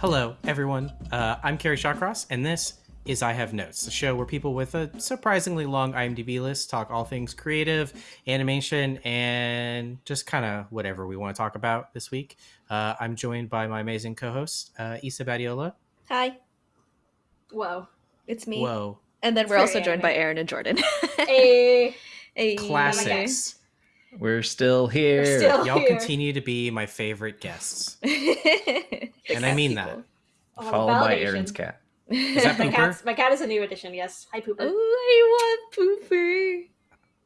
Hello, everyone. Uh, I'm Kerry Shawcross, and this is I Have Notes, the show where people with a surprisingly long IMDb list talk all things creative, animation, and just kind of whatever we want to talk about this week. Uh, I'm joined by my amazing co-host, uh, Isa Badiola. Hi, Whoa. it's me. Whoa, And then It's we're also joined by. Aaron and Jordan. Hey. Hey. classics. We're still here. We're still- Y'all here. continue to be my favorite guests, and I mean that. Oh, Followed by. Aaron's cat. Is that my Pooper? cat's my cat is a new addition. Yes. Hi, Pooper. Oh, I want pooper.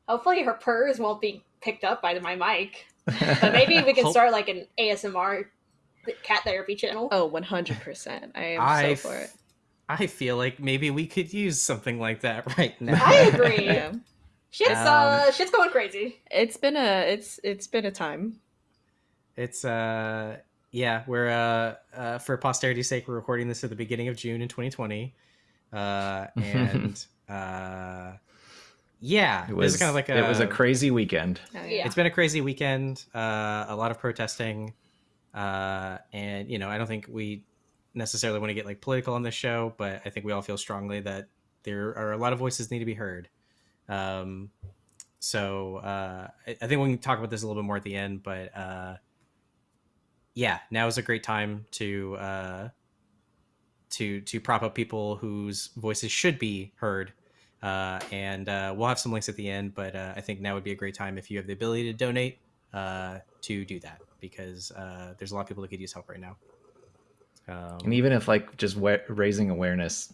Hopefully, her purrs won't be picked up by my mic. But maybe we can Hope- start like an ASMR cat therapy channel. Oh, 100%. I am I so for it. I feel like maybe we could use something like that right now. I agree. Yeah. Shit's Um, uh, shit's going crazy. It's been a it's it's been a time. It's uh yeah, we're uh, uh for posterity's sake we're recording this at the beginning of June in 2020. Uh and uh yeah, It was kind of like a it was a crazy weekend. Oh, Yeah. it's been a crazy weekend, uh a lot of protesting. Uh and you know, I don't think we necessarily want to get like political on this show, but I think we all feel strongly that there are a lot of voices need to be heard. Um so uh I, I think we can talk about this a little bit more at the end, but uh yeah, now is a great time to uh, to to prop up people whose voices should be heard. Uh, and uh, we'll have some links at the end, but uh, I think now would be a great time if you have the ability to donate uh, to do that because uh, there's a lot of people that could use help right now. Um, And even if like just raising awareness,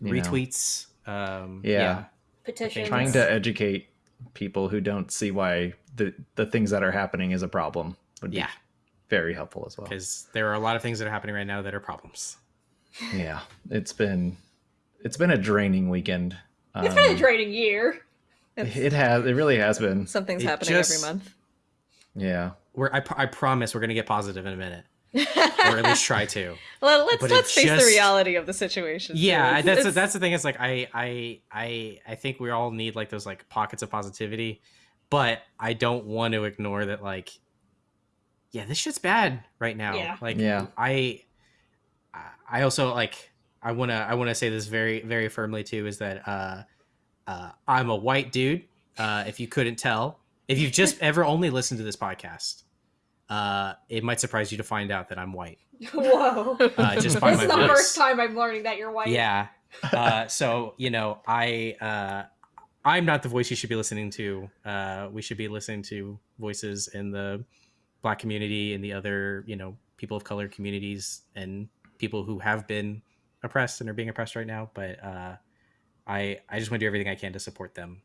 you know, retweets, um, Yeah. Petitions. trying to educate people who don't see why the the things that are happening is a problem would be yeah, very helpful as well. because there are a lot of things that are happening right now that are problems. Yeah, it's been it's been a draining weekend. It's been a Um, draining year. It's- It has. It really has been. Something's It happening just- every month. Yeah. We're, I, I promise we're gonna get positive in a minute, or at least try to. well, let's But let's face just- the reality of the situation. yeah It's- that's it's- that's the thing is like I, I i i think we all need like those like pockets of positivity but i don't want to ignore that like yeah this shit's bad right now Yeah. like Yeah. i i also like i want to i want to say this very very firmly too is that uh uh i'm a white dude uh if you couldn't tell if you've just ever only listened to this podcast uh it might surprise you to find out that i'm white Whoa. uh, just by this my is the voice. first time I'm learning that you're white. Yeah. Uh, so you know, I uh, I'm not the voice you should be listening to. Uh, we should be listening to voices in the black community and the other you know people of color communities and people who have been oppressed and are being oppressed right now. But uh, I I just want to do everything I can to support them.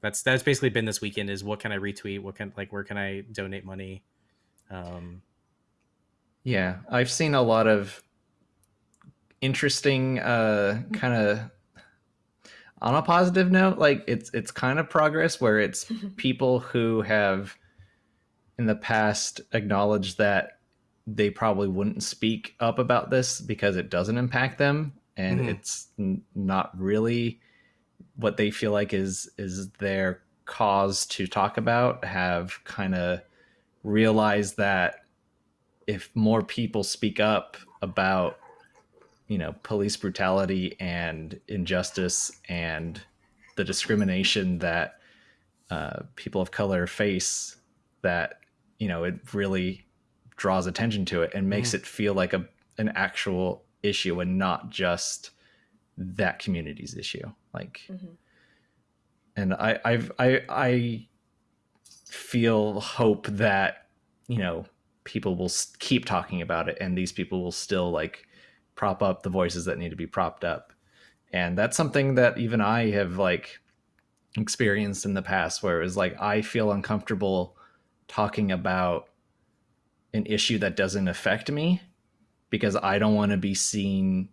That's that's basically been this weekend. Is what can I retweet? What can like where can I donate money? Um, Yeah, I've seen a lot of interesting uh kind of on a positive note, like it's it's kind of progress where it's people who have in the past acknowledged that they probably wouldn't speak up about this because it doesn't impact them and Mhm. it's n- not really what they feel like is is their cause to talk about have kind of realized that if more people speak up about you know police brutality and injustice and the discrimination that uh, people of color face that you know it really draws attention to it and makes it feel like a an actual issue and not just that community's issue like Mhm. and i i've i i feel hope that you know people will keep talking about it and these people will still like prop up the voices that need to be propped up. And that's something that even i have like experienced in the past where it was like i feel uncomfortable talking about an issue that doesn't affect me because i don't want to be seen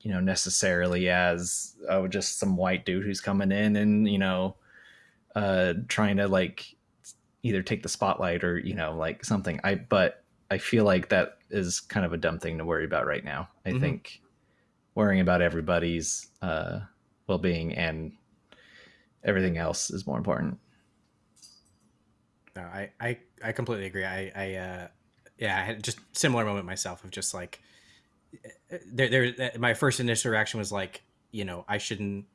you know necessarily as oh just some white dude who's coming in and you know uh trying to like either take the spotlight or you know like something i but i feel like that is kind of a dumb thing to worry about right now i Mhm. think worrying about everybody's uh well-being and everything else is more important No, I, I, I completely agree. I, I, uh, yeah, I had just similar moment myself of just like, there, there, my first initial reaction was like, you know, I shouldn't,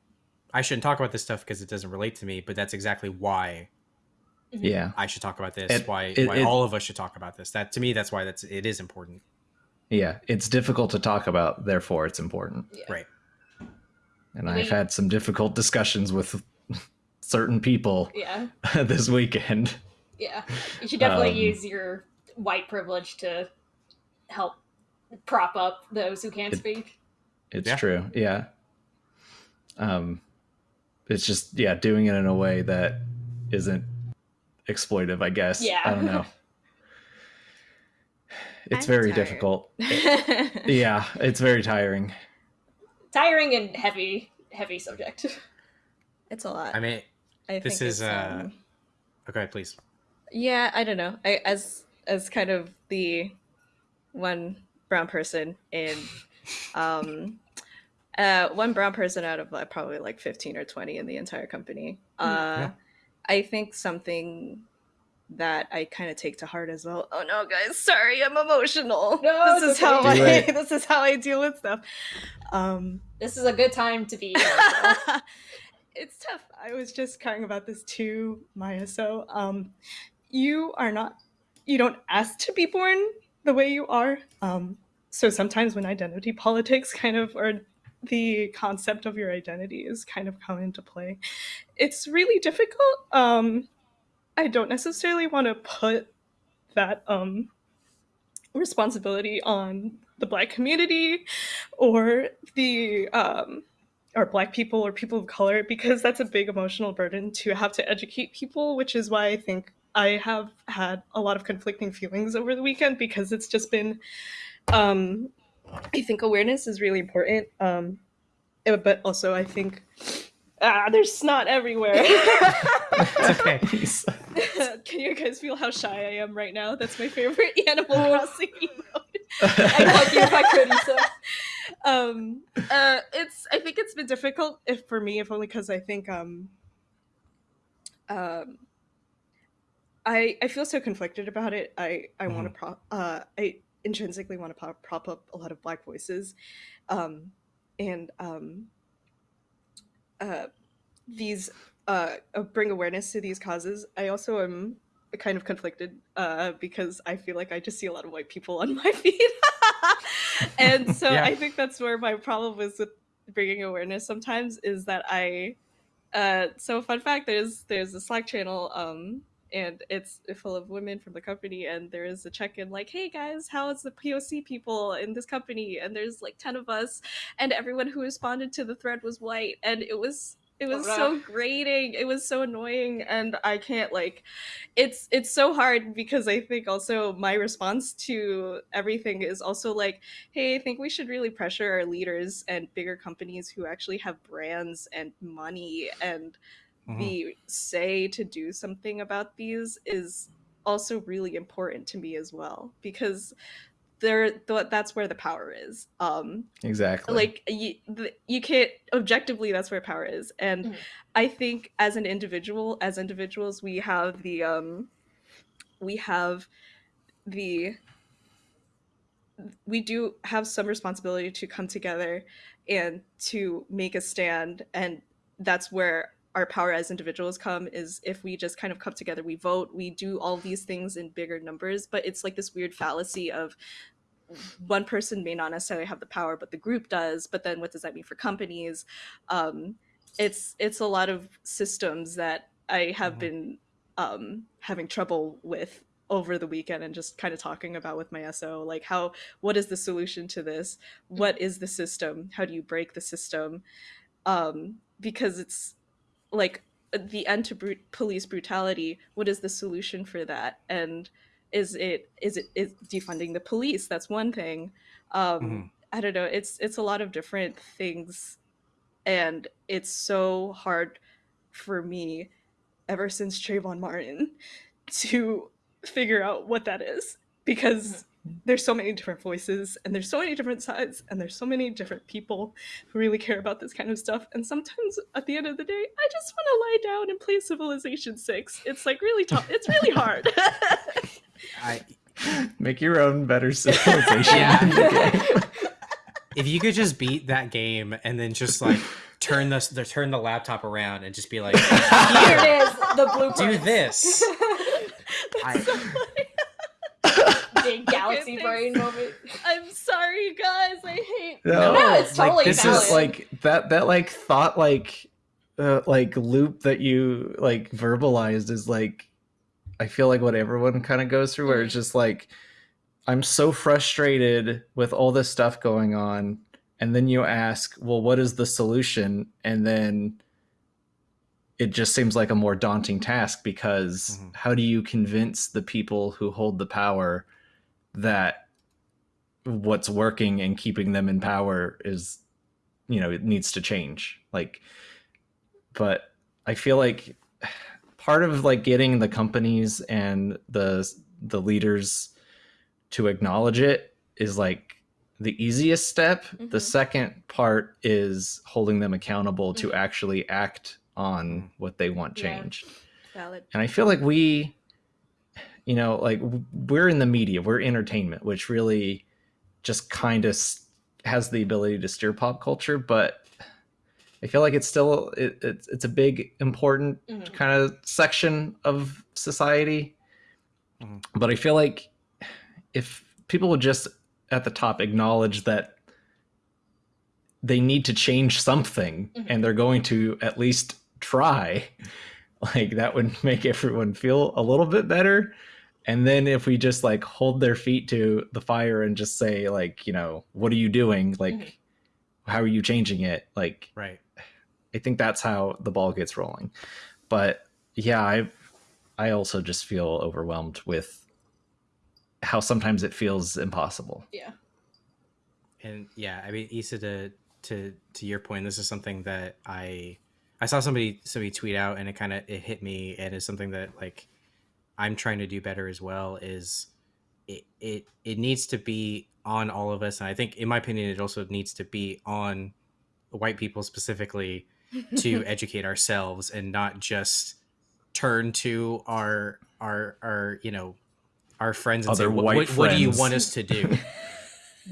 I shouldn't talk about this stuff because it doesn't relate to me. But that's exactly why. Yeah. I should talk about this. It- why, it- why it- all of us should talk about this. That to me, that's why that's it is important. Yeah. It's difficult to talk about, therefore it's important. Yeah. Right. And I mean- I've had some difficult discussions with certain people Yeah. this weekend. Yeah. You should definitely Um, use your white privilege to help prop up those who can't It- speak. It's Yeah. true. Yeah. Um it's just yeah, doing it in a way that isn't exploitive, I guess. Yeah. I don't know. It's I'm very tired. difficult. Yeah, it's very tiring. Tiring and heavy, heavy subject. it's a lot. I mean, I this think is, uh, um, okay, please. yeah i don't know i as as kind of the one brown person in um uh one brown person out of like, probably like 15 or 20 in the entire company uh Yeah. I think something that i kind of take to heart as well oh no guys sorry i'm emotional No, this it's is how okay. Do i it. this is how i deal with stuff um This is a good time to be. it's tough. I was just crying about this too, Maya. So, um, you are not, you don't ask to be born the way you are. Um, so sometimes when identity politics kind of, or the concept of your identity is kind of come into play, it's really difficult. Um, I don't necessarily want to put that um, responsibility on the Black community or the um, or black people or people of color because that's a big emotional burden to have to educate people which is why i think i have had a lot of conflicting feelings over the weekend because it's just been um i think awareness is really important um eh, but also i think ah there's snot everywhere okay. Please. can you guys feel how shy i am right now that's my favorite animal crossing emote I'd hug you if I could, Issa. um uh it's i think it's been difficult if for me if only because i think um um i i feel so conflicted about it i i want to prop uh i intrinsically want to prop, prop up a lot of black voices um and um uh these uh uh, bring awareness to these causes i also am kind of conflicted uh because i feel like i just see a lot of white people on my feed and so Yeah. i think that's where my problem is with bringing awareness sometimes is that i uh so fun fact there's there's a slack channel um and it's full of women from the company and there is a check-in like hey guys how is the poc people in this company? And there's like 10 of us and everyone who responded to the thread was white and it was it was so grating. It was so annoying and i can't like it's it's so hard because i think also my response to everything is also like hey i think we should really pressure our leaders and bigger companies who actually have brands and money and Mhm. the say to do something about these is also really important to me as well because there th- that's where the power is um Exactly. like you, the, you can't objectively that's where power is and Mhm. i think as an individual as individuals we have the um we have the we do have some responsibility to come together and to make a stand and that's where our power as individuals come is if we just kind of come together we vote we do all these things in bigger numbers but it's like this weird fallacy of one person may not necessarily have the power but the group does but then what does that mean for companies? Um, it's it's a lot of systems that i have Mhm. been um, having trouble with over the weekend and just kind of talking about with my so like how what is the solution to this? What is the system? How do you break the system? Um, because it's like the end to brut- police brutality what is the solution for that? And is it is it is defunding the police? That's one thing. Um Mhm. i don't know. It's it's a lot of different things. And it's so hard for me ever since Trayvon Martin to figure out what that is. Because there's so many different voices and there's so many different sides and there's so many different people who really care about this kind of stuff and sometimes at the end of the day i just want to lie down and play civilization 6 it's like really tough it's really hard I, Make your own better civilization. Yeah. game. if you could just beat that game and then just like turn the, the turn the laptop around and just be like, Here it is, the blueprint. do this. I- Big galaxy brain moment. I'm sorry, guys. I hate. No, No, it's like, this valid. is like that that like thought like uh, like loop that you like verbalized is like I feel like what everyone kind of goes through where it's just like I'm so frustrated with all this stuff going on and then you ask, "Well, what is the solution?" and then it just seems like a more daunting task because Mhm. how do you convince the people who hold the power that what's working and keeping them in power is you know it needs to change like but i feel like part of like getting the companies and the the leaders to acknowledge it is like the easiest step the Mhm. second part is holding them accountable to actually act on what they want Yeah. changed Valid. and i feel like we you know like we're in the media we're entertainment which really just kind of has the ability to steer pop culture but i feel like it's still it, it's, it's a big important Mhm. kind of section of society Mhm. but i feel like if people would just at the top acknowledge that they need to change something Mhm. and they're going to at least try like that would make everyone feel a little bit better and then if we just like hold their feet to the fire and just say like you know what are you doing like Mhm. how are you changing it like right. i think that's how the ball gets rolling but yeah i i also just feel overwhelmed with how sometimes it feels impossible Yeah. and yeah i mean isa to to to your point this is something that i i saw somebody somebody tweet out and it kind of it hit me and it's something that like i'm trying to do better as well is it it it needs to be on all of us. And i think in my opinion it also needs to be on white people specifically to educate ourselves and not just turn to our our our you know our friends and say Other what, white what, what do you want us to do?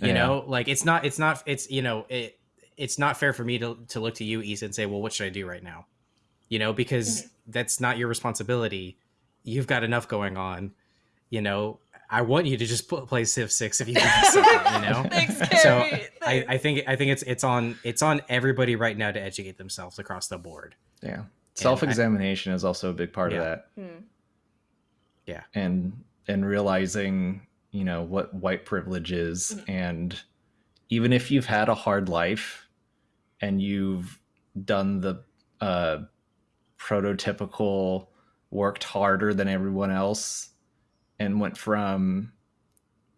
You Yeah. know like it's not it's not it's you know it it's not fair for me to, to look to you Issa, and say well what should i do right now? You know because that's not your responsibility. You've got enough going on. You know i want you to just pl- play civ 6 if you can do you know? Thanks, so Kerry. I, I think i think it's it's on it's on everybody right now to educate themselves across the board. Yeah. Self-examination is also a big part Yeah. of that. Hmm. and and realizing you know what white privilege is Mhm. and even if you've had a hard life and you've done the uh prototypical worked harder than everyone else and went from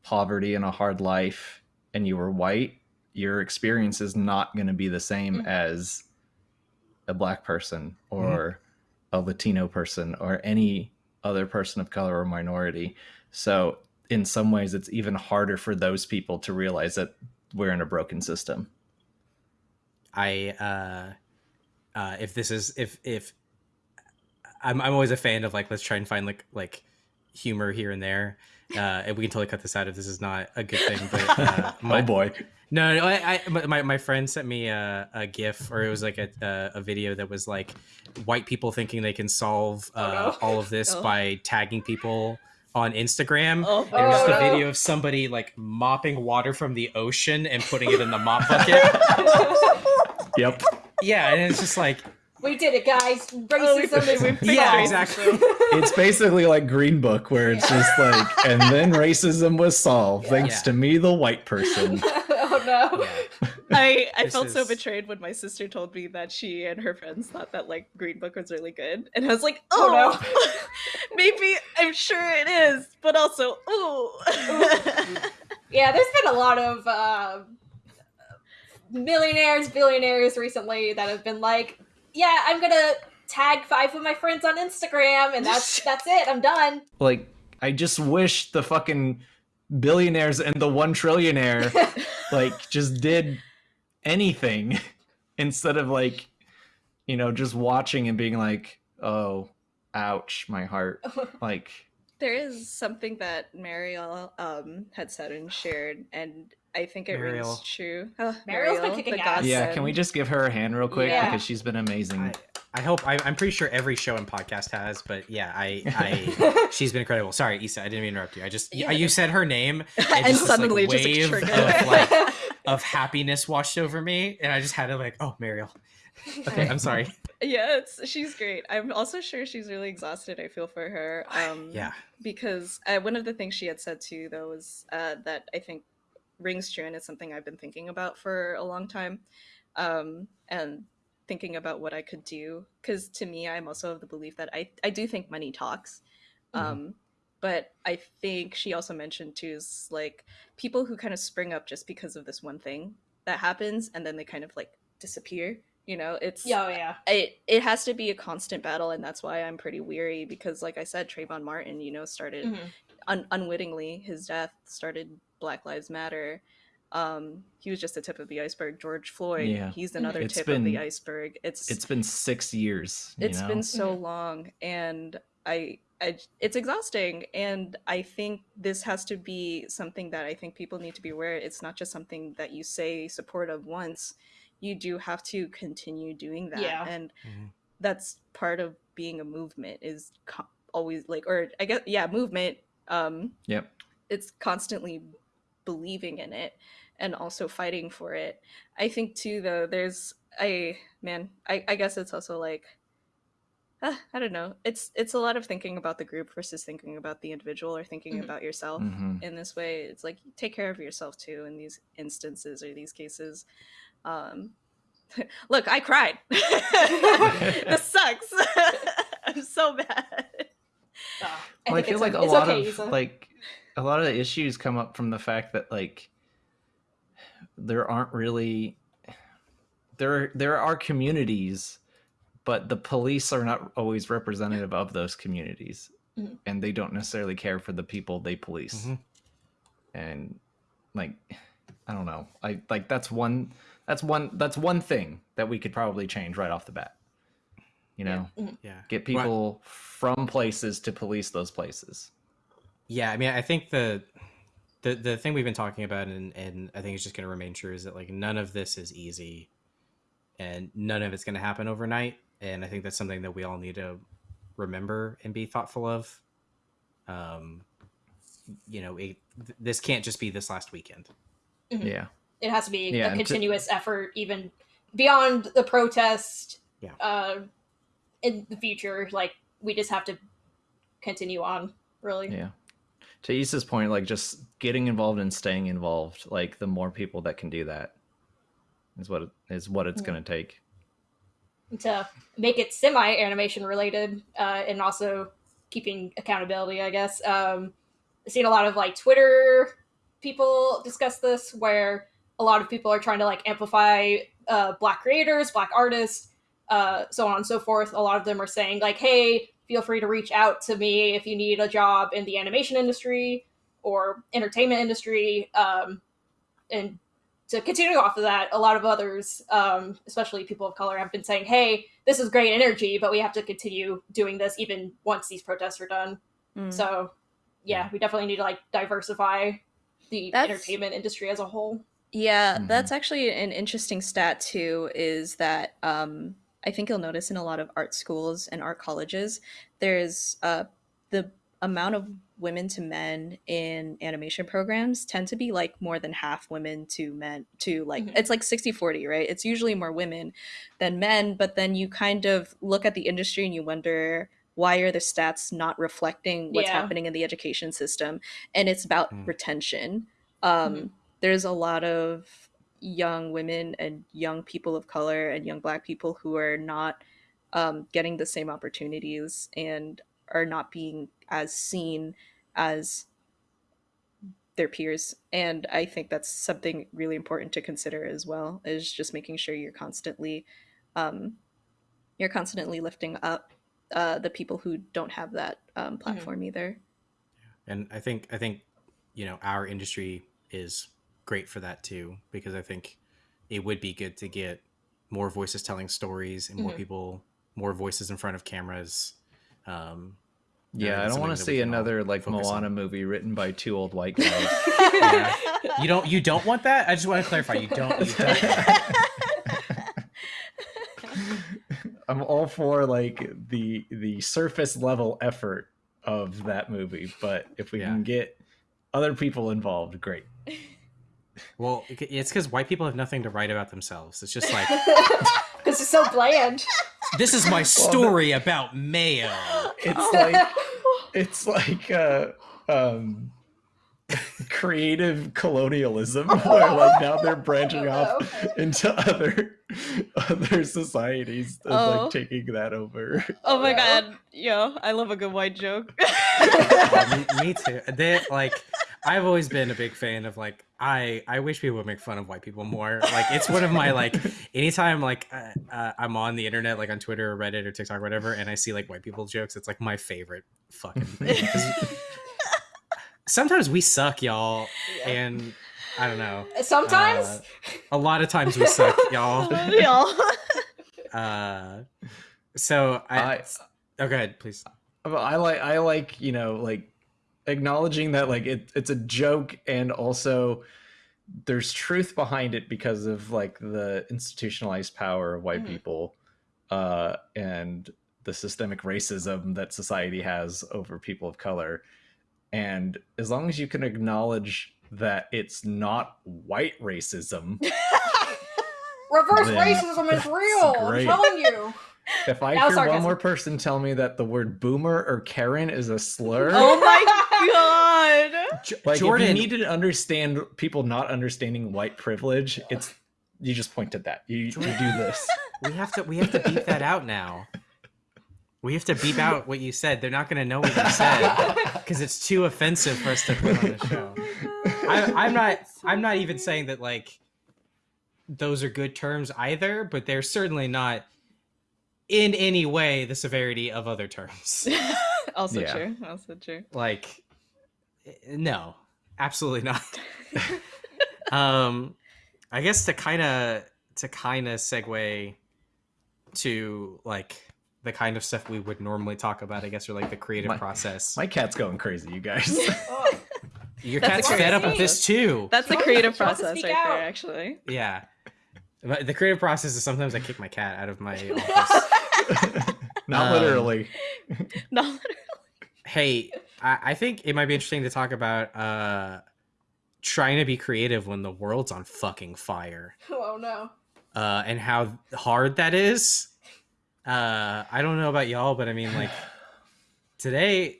poverty and a hard life and you were white your experience is not going to be the same Mhm. as a black person or a latino person or any other person of color or minority. So in some ways it's even harder for those people to realize that we're in a broken system I uh uh if this is if if I'm I'm always a fan of like let's try and find like like humor here and there. Uh and we can totally cut this out if this is not a good thing. But uh, my, oh boy no, no, I, I my my friend sent me a, a GIF or it was like a, a a video that was like white people thinking they can solve uh, Oh, no. all of this Oh. by tagging people on Instagram. Oh, It was just Oh, a no. video of somebody like mopping water from the ocean and putting it in the mop bucket. yep yeah, and it's just like we did it, guys. Oh, we- Racism is we fixed Yeah, exactly. it's basically like green book where it's just like and then racism was solved thanks Yeah. to me the white person oh no. yeah. I, I This felt so betrayed when my sister told me that she and her friends thought that like Green Book was really good, and I was like, Oh, oh, maybe I'm sure it is, but also, ooh. Yeah, there's been a lot of uh, millionaires, billionaires recently that have been like, "Yeah, I'm gonna tag five of my friends on Instagram, and that's that's it. I'm done." like i just wish the fucking billionaires and the one trillionaire like just did anything instead of like you know just watching and being like oh ouch my heart like There is something that Mariel um, had said and shared, and I think it Mariel. rings true. Oh, Mariel's been kicking ass. Yeah, can we just give her a hand real quick Yeah. because she's been amazing. I, I hope I, I'm pretty sure every show and podcast has, but yeah, I, I she's been incredible. Sorry, Issa, I didn't mean to interrupt you. I just Yeah, you said her name and just this, like, suddenly just like, wave of, like, of happiness washed over me, and I just had to like, oh, Mariel. Okay, I'm sorry. yeah, it's, she's great. I'm also sure she's really exhausted. I feel for her. Um, yeah, because uh, one of the things she had said too, though, was uh, that I think rings true and it's something I've been thinking about for a long time, um, and thinking about what I could do. Because to me, I'm also of the belief that I I do think money talks, Mhm. um, but I think she also mentioned too is like people who kind of spring up just because of this one thing that happens and then they kind of like disappear. You know, it's Yeah, oh, yeah. it it has to be a constant battle and that's why i'm pretty weary because like i said Trayvon martin you know started Mhm. Un- unwittingly his death started black lives matter um he was just the tip of the iceberg george floyd Yeah. he's another It's tip of the iceberg it's it's been six years. you it's know? been so long and I, I it's exhausting and i think this has to be something that i think people need to be aware it's not just something that you say support of once you do have to continue doing that Yeah. and Mhm. that's part of being a movement is co- always like or i guess yeah movement um Yep. it's constantly believing in it and also fighting for it. I think too though there's a man i, I guess it's also like uh, i don't know. It's it's a lot of thinking about the group versus thinking about the individual or thinking Mhm. about yourself Mhm. in this way. It's like take care of yourself too in these instances or these cases. Um look i cried. This sucks. I'm so bad Well, I think feel like a, it's lot okay, of Issa. like a lot of the issues come up from the fact that like there aren't really there there are communities but the police are not always representative of those communities Mhm. and they don't necessarily care for the people they police Mhm. and like i don't know i like that's one that's one that's one thing that we could probably change right off the bat you know yeah. get Well, people from places to police those places Yeah, I mean, I think the the the thing we've been talking about, and and I think it's just going to remain true, is that like none of this is easy, and none of it's going to happen overnight. And I think that's something that we all need to remember and be thoughtful of. Um, you know, it, th- this can't just be this last weekend. Mhm. yeah it has to be Yeah, a and to- continuous effort even beyond the protest Yeah. uh in the future like we just have to continue on really Yeah. To Issa's point, like just getting involved and staying involved, like the more people that can do that is what it, is what it's Mhm. going to take. to make it semi animation related uh and also keeping accountability i guess um i've seen a lot of like twitter people discuss this where a lot of people are trying to like amplify uh black creators black artists uh so on and so forth a lot of them are saying like hey feel free to reach out to me if you need a job in the animation industry or entertainment industry um and to continue off of that, a lot of others, um, especially people of color, have been saying, "Hey, this is great energy, but we have to continue doing this even once these protests are done." Mm. So, yeah, we definitely need to like diversify the That's- entertainment industry as a whole. Yeah, Mhm. that's actually an interesting stat too. Is that um, I think you'll notice in a lot of art schools and art colleges, there's uh, the amount of women to men in animation programs tend to be like more than half women to men to like Mhm. it's like 60 40 right it's usually more women than men but then you kind of look at the industry and you wonder why are the stats not reflecting what's Yeah. happening in the education system and it's about Mm. retention um, Mhm. there's a lot of young women and young people of color and young black people who are not um, getting the same opportunities and are not being as seen as their peers. And i think that's something really important to consider as well is just making sure you're constantly um, you're constantly lifting up uh, the people who don't have that um, platform either. And i think i think you know our industry is great for that too because i think it would be good to get more voices telling stories and more Mhm. people more voices in front of cameras um Yeah, I don't want to see another like focus on. Moana movie written by two old white guys. Yeah. You don't you don't want that? I just want to clarify. You don't. You don't. I'm all for like the the surface level effort of that movie, but if we Yeah. can get other people involved, great. Well, it's because white people have nothing to write about themselves. It's just like Because it's so bland. this is my story about mayo. It's like it's like uh um creative colonialism where like now they're branching off into other other societies and Oh. like taking that over. Oh my no. god, yo, I love a good white joke. Oh, me, me too. They like I've always been a big fan of like I I wish people would make fun of white people more. Like it's one of my like anytime like uh, uh, I'm on the internet like on Twitter or Reddit or TikTok or whatever and I see like white people jokes, it's like my favorite fucking thing. Sometimes we suck, y'all, and I don't know. Sometimes. Uh, a lot of times we suck, y'all. Y'all. Uh, so I, I oh, go ahead, please. I like I like you know like acknowledging that like it, it's a joke and also there's truth behind it because of like the institutionalized power of white Mhm. people uh and the systemic racism that society has over people of color and as long as you can acknowledge that it's not white racism Reverse racism is real. I'm telling you. if i That hear one more person tell me that the word boomer or karen is a slur oh my god. Like Jordan, if you need to understand people not understanding white privilege, it's you just point at that. You, you do this. we have to we have to beep that out now. We have to beep out what you said. They're not going to know what you said because it's too offensive for us to put on the show. I, I'm not. I'm not even saying that like those are good terms either, but they're certainly not in any way the severity of other terms. also Yeah. true. Also true. like, no, absolutely not. um, I guess to kind of to kind of segue to like the kind of stuff we would normally talk about, I guess, or like the creative My- process. My cat's going crazy, you guys. Oh, Your That's cat's fed up with this too. That's the creative process right out. there, actually. Yeah. But the creative process is sometimes I kick my cat out of my office. not literally. Um, literally. No. hey, I, I think it might be interesting to talk about uh trying to be creative when the world's on fucking fire. oh no. Uh and how hard that is. Uh I don't know about y'all, but I mean like today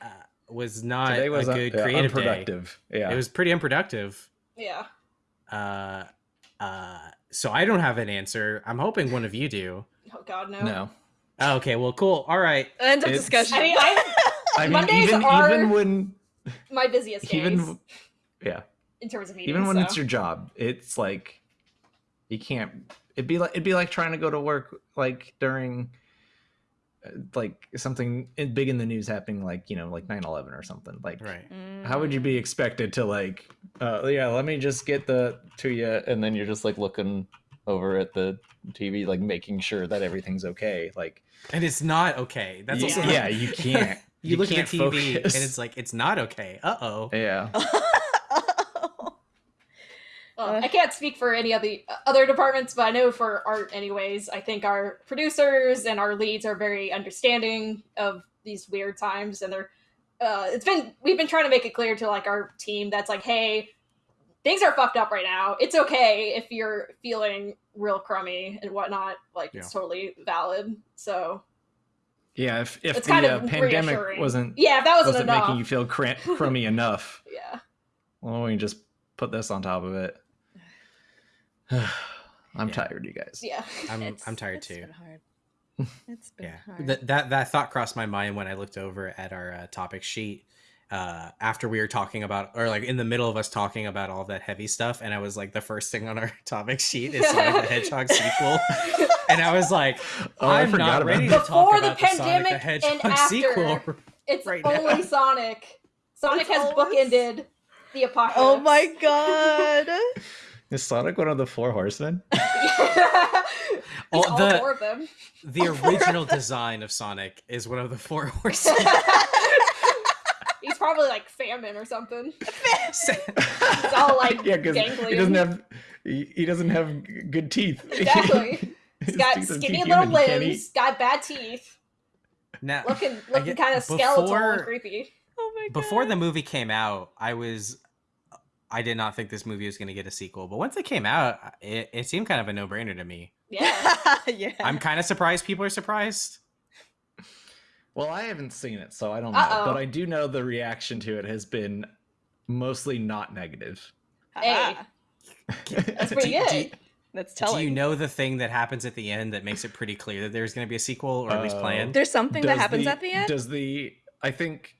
uh, was not Today was a un- good yeah, creative day. Yeah. It was pretty unproductive. Yeah. Uh uh so I don't have an answer. I'm hoping one of you do. Oh god, no. no. Oh, okay, well cool. All right. End of It's- discussion. I mean, I I mean, Mondays even are- even when my busiest days even yeah, in terms of meetings. even when so. it's your job, it's like you can't. It'd be like it'd be like trying to go to work like during uh, like something big in the news happening, like you know, like 9-11 or something. Like Right. how would you be expected to like uh yeah let me just get the to you and then you're just like looking over at the tv like making sure that everything's okay like And it's not okay. That's y- also yeah you can't you, look at can't the TV focus. and it's like it's not okay. Uh oh. yeah Well, I can't speak for any of the other departments, but I know for art, anyways, I think our producers and our leads are very understanding of these weird times, and they're. Uh, it's been we've been trying to make it clear to like our team that's like, hey, things are fucked up right now. It's okay if you're feeling real crummy and whatnot. Like it's totally valid. So yeah if, if It's the kind uh, pandemic reassuring. wasn't yeah, if that wasn't, wasn't enough, making you feel cram- crummy enough yeah, well we can just put this on top of it i'm Yeah. tired you guys yeah. I'm It's- I'm tired it's too. Been hard. It's been Yeah. hard. That that that thought crossed my mind when I looked over at our uh, topic sheet uh after we were talking about or like in the middle of us talking about all that heavy stuff and I was like the first thing on our topic sheet is Sonic the Hedgehog sequel and I was like Oh, I I'm forgot not about ready that. to talk Before the about the Sonic the pandemic and Hedgehog after. sequel. It's right only now. Sonic. Sonic It's has always- bookended the apocalypse. oh my god. Is Sonic one of the four horsemen? He's Oh, all the- four of them. The original design of Sonic is one of the four horsemen. He's probably like famine or something. It's all like yeah, because he doesn't have he, he doesn't have good teeth. Exactly. He's got teeth are too skinny human, little he can't limbs, got bad teeth, now, looking I looking get- kind of skeletal before- and creepy. Oh my god. before the movie came out, I was I did not think this movie was going to get a sequel, but once it came out, it, it seemed kind of a no-brainer to me. Yeah. yeah. I'm kind of surprised people are surprised. Well, I haven't seen it, so I don't know. Uh-oh. But I do know the reaction to it has been mostly not negative. Hey. That's Do- pretty do- good. That's Do, you know the thing that happens at the end that makes it pretty clear that there's going to be a sequel, or at least Oh. planned? There's something that Does happens at the end. Does the I think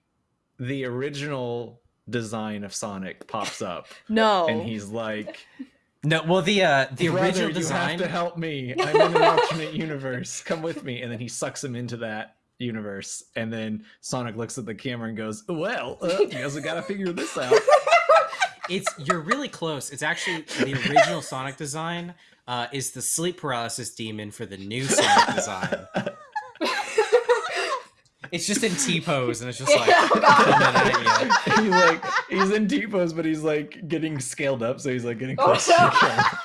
the original design of Sonic pops up, no. and he's like, No, well the uh, the "Brother, original you have to help me. I'm in an alternate universe. Come with me." And then he sucks him into that universe, and then Sonic looks at the camera and goes, "Well, uh, guess I gotta figure this out." It's you're really close. It's actually the original Sonic design uh, is the sleep paralysis demon for the new Sonic design. It's just in T pose, and it's just like oh God. coming at you. he's like he's in T pose, but he's like getting scaled up, so he's like getting Oh, close to the no. camera.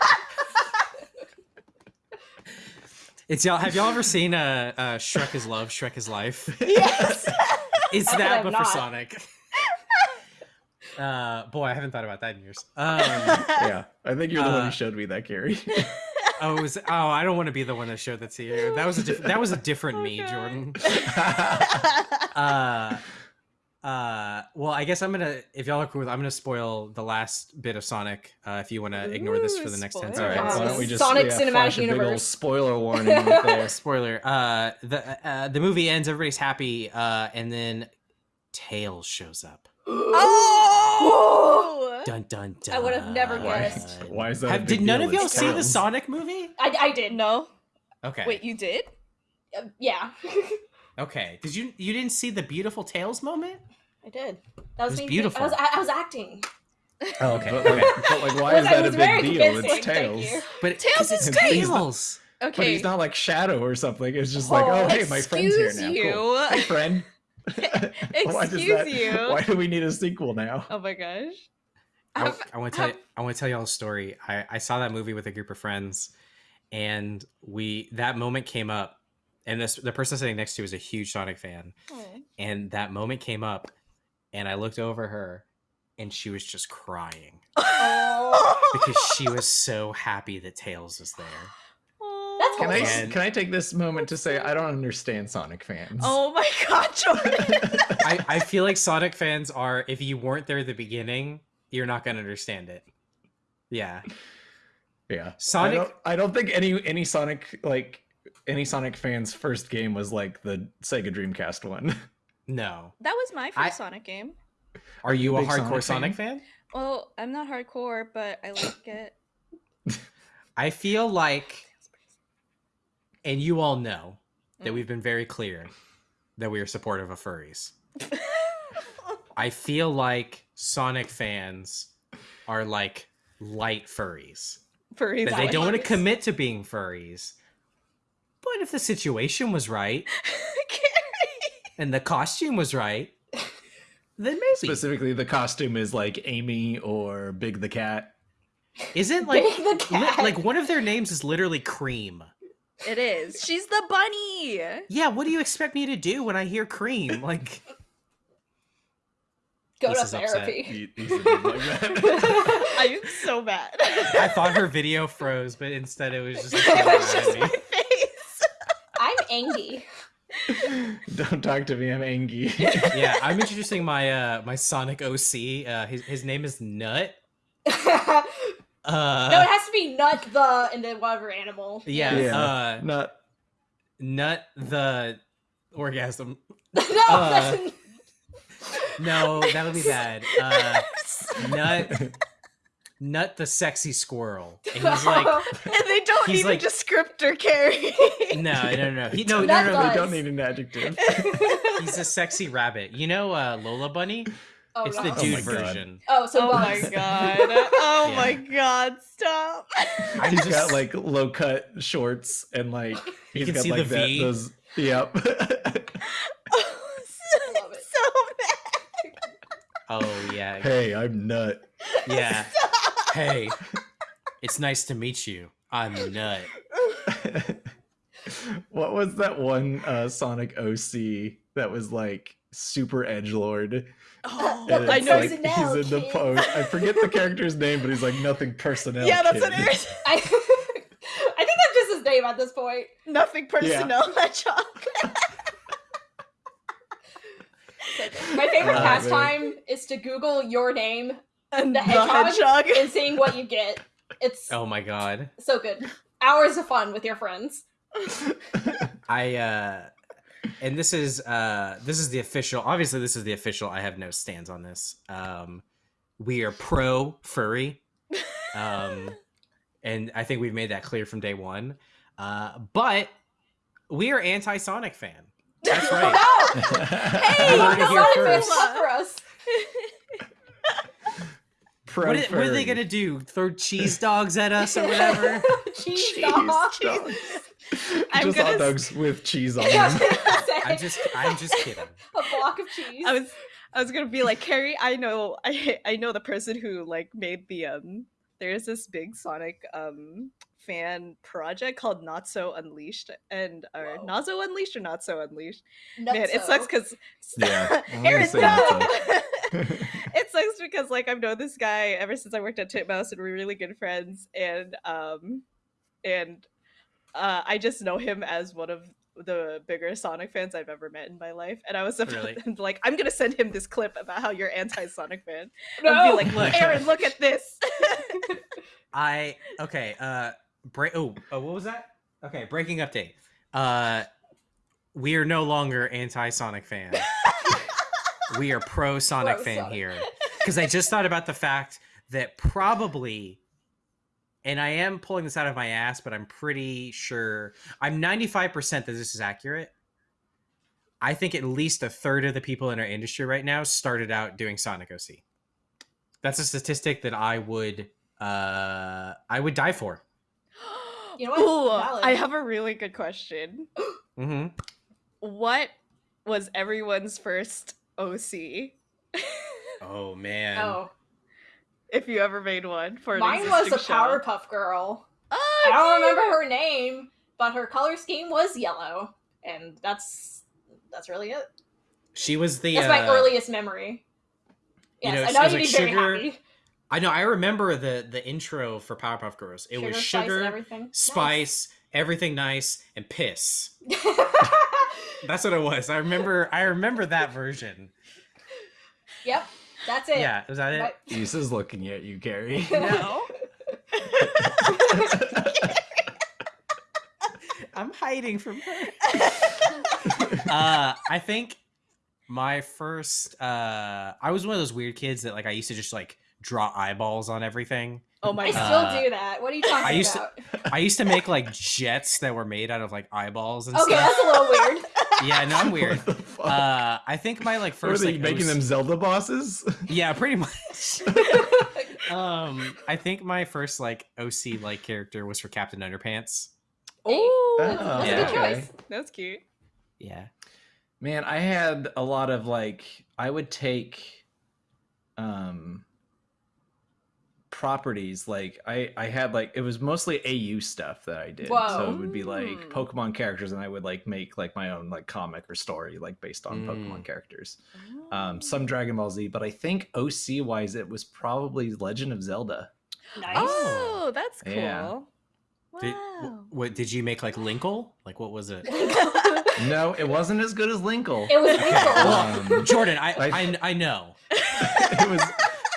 It's y'all. Have y'all ever seen uh, uh, Shrek is Love, Shrek is Life? yes. It's I that, have but not. for Sonic. Uh, boy, I haven't thought about that in years. Um, Yeah, I think you're the one Uh, who showed me that, Gary. oh, it was, oh, I don't want to be the one that showed that to you. That was a diff- that was a different me, Okay. Jordan. Uh, uh, well, I guess I'm gonna. If y'all are cool, with, I'm gonna spoil the last bit of Sonic. Uh, if you want to ignore this for the next ten spoilers. seconds. All right, why don't we just Sonic yeah, Cinematic flash a big old Universe. spoiler warning there. Spoiler. Uh, the uh, the movie ends. Everybody's happy. Uh, and then Tails shows up. oh! Dun dun dun. I would have never guessed. why is that? Have, did none of y'all It's see the Sonic movie? I, I did. No. Okay. Wait, you did? Uh, yeah. Okay. Did you you didn't see the beautiful Tails moment? I did. That was, was me. beautiful. I was, I, I was acting. Oh, okay. But like, but like, why is that that a big deal? convincing, It's Tails. you. But Tails 'cause is it's great. Tails. Okay. But he's not like Shadow or something. It's just like, Oh, oh, hey, my friend's here now. you. Cool. Hey, friend. why does Excuse that, you. Why do we need a sequel now? Oh my gosh. I, I want to tell you, I want to tell y'all a story. I, I saw that movie with a group of friends, and we that moment came up, and this the person sitting next to is a huge Sonic fan, and that moment came up, and I looked over her, and she was just crying Oh. because she was so happy that Tails was there. That's Can I can I take this moment to say I don't understand Sonic fans? Oh my god, Jordan. I, I feel like Sonic fans are if you weren't there at the beginning, you're not gonna understand it. Yeah. yeah. Sonic- I don't, I don't think any any Sonic like any Sonic fans' first game was like the Sega Dreamcast one. No. that was my first I- Sonic game. Are you a Big hardcore Sonic Sonic fan? fan? Well, I'm not hardcore, but I like it. I feel like, and you all know that Mm. we've been very clear that we are supportive of furries. I feel like Sonic fans are like light furries. Furries. That they don't want to commit to being furries. But if the situation was right and the costume was right, then maybe. Specifically, the costume is like Amy or Big the Cat. Isn't like Big the li- cat. like one of their names is literally Cream. It is. She's the bunny. Yeah, what do you expect me to do when I hear Cream? Like Go This to is therapy. He- he's a dude like that. I'm so bad. I thought her video froze, but instead it was just. It Like, was staring just at my me. face. I'm. Don't talk to me. I'm Angie. yeah, I'm introducing my uh my Sonic OC. Uh, his his name is Nut. uh, no, it has to be nut the and then whatever animal. yeah, Yeah. uh, Not. Nut the orgasm. no, Uh, No, that would be bad. Uh, Nut, Nut the sexy squirrel, and he's like, and they don't He's need like- a descriptor, Kerry. no, no, no, he, no, no, no, no, They don't need an adjective. he's a sexy rabbit. You know, uh, Lola Bunny. Oh, it's no. the Oh dude God. version. Oh, so oh my god. Oh Yeah. my god, stop. I'm He's just- got like low cut shorts and like he's can got see like the that, V. those yep. oh, so, love so bad. Oh yeah, hey, I'm nut. yeah. Hey, it's nice to meet you. I'm Nut. what was that one uh Sonic OC that was like super edge lord? Oh, And I it's know. like he's Personnel, in the post. I forget the character's name, but he's like nothing personnel. yeah, that's kid. what it is. I, I think that's just his name at this point. Nothing personnel, hedgehog. My favorite Uh, pastime is to Google your name And The hedgehog? hedgehog. and seeing what you get. It's Oh my god. so good. Hours of fun with your friends. I uh and this is uh this is the official obviously this is the official I have no stands on this. Um we are pro furry. Um and I think we've made that clear from day 1. Uh but we are anti-Sonic fan. That's right. No! Hey, You heard it the here Sonic fans love for us. Pro What, are- what are they going to do? Throw cheese dogs at us or whatever? Cheese Cheese dog. dogs. I'm Just gonna hot dogs with cheese on Yeah, them. I'm just I'm just kidding. a block of cheese. I was I was gonna be like Kerry. I know I I know the person who like made the um. There's this big Sonic um fan project called Not So Unleashed and or Whoa. Not So Unleashed or Not So Unleashed. Nutso. Man, it sucks because Yeah, I'm Aaron, say no! Nutso. it sucks because like I've known this guy ever since I worked at Titmouse and we're really good friends and um and uh I just know him as one of the bigger Sonic fans I've ever met in my life. And I was about- Really? like, I'm gonna send him this clip about how you're anti-Sonic fan. no. And be like, Look. Aaron, look at this. I okay. Uh, break. Oh, oh, what was that? Okay, breaking update. Uh, we are no longer anti-Sonic fan. We are pro Sonic fan Pro-Sonic. here because I just thought about the fact that probably, and I am pulling this out of my ass, but I'm pretty sure I'm 95 percent that this is accurate. I think at least a third of the people in our industry right now started out doing Sonic OC. That's a statistic that I would uh I would die for. You know what? Ooh, I have a really good question. Mm-hmm. What was everyone's first OC? Oh man. Oh, if you ever made one for an mine was a show. Powerpuff Girl. Oh, I don't dude. remember her name, but her color scheme was yellow, and that's that's really it. She was the That's uh, my earliest memory. you know, I know was you'd like be very sugar- happy. I know I remember the the intro for Powerpuff Girls. It was spice, and sugar, everything. spice, everything nice, and piss. That's what it was. I remember I remember that version. yep, that's it. Yeah, was that it? Right. Isa's looking at you, Gary. No. I'm hiding from her. uh, I think my first uh I was one of those weird kids that like I used to just like draw eyeballs on everything. Oh my I god. still Uh, do that. What are you talking I used to- about? I used to make like jets that were made out of like eyeballs and stuff. okay, stuff. that's a little weird. Yeah, no, I'm weird. What the fuck? Uh, I think my like What are first they like making OC them Zelda bosses? Yeah, pretty much. um, I think my first like OC like character was for Captain Underpants. Oh, that's, that's yeah. a good okay. choice. that's cute. Yeah. Man, I had a lot of like I would take um properties like I I had like it was mostly AU stuff that I did. So it would be like Mm. Pokemon characters and I would like make like my own like comic or story like based on Mm. Pokemon characters. Um some Dragon Ball Z, but I think OC wise it was probably Legend of Zelda. Nice. Oh, that's cool. Yeah. Wow. wh- what did you make like Linkle? Like what was it? No, it wasn't as good as Linkle. It was Okay, Um, Jordan, I, I- I I know. it was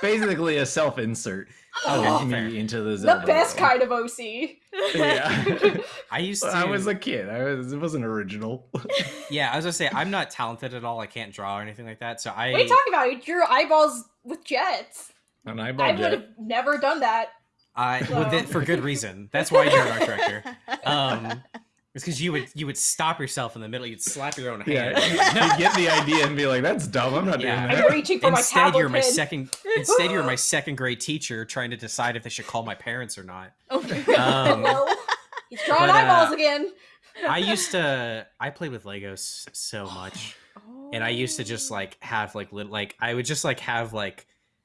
basically a self-insert Oh, of fair. me into the the best world. kind of OC. Yeah. I used to. I was a kid. I was. It wasn't original. yeah, I was gonna say I'm not talented at all. I can't draw or anything like that. So I. What are you talking about? You drew eyeballs with jets. And I eyeball would have never done that. I well, that- for good reason. That's why you're an art director. Um, It's because you would you would stop yourself in the middle. You'd slap your own Yeah, hand. you get the idea and be like, "That's dumb. I'm not Yeah. doing I'm that." reaching for my Instead, tablet you're my pin. second. Instead, you're my second grade teacher trying to decide if they should call my parents or not. Oh my god. Um, Well, he's drawing but, uh, eyeballs again. I used to. I played with Legos so much, and I used to just like have like little like I would just like have like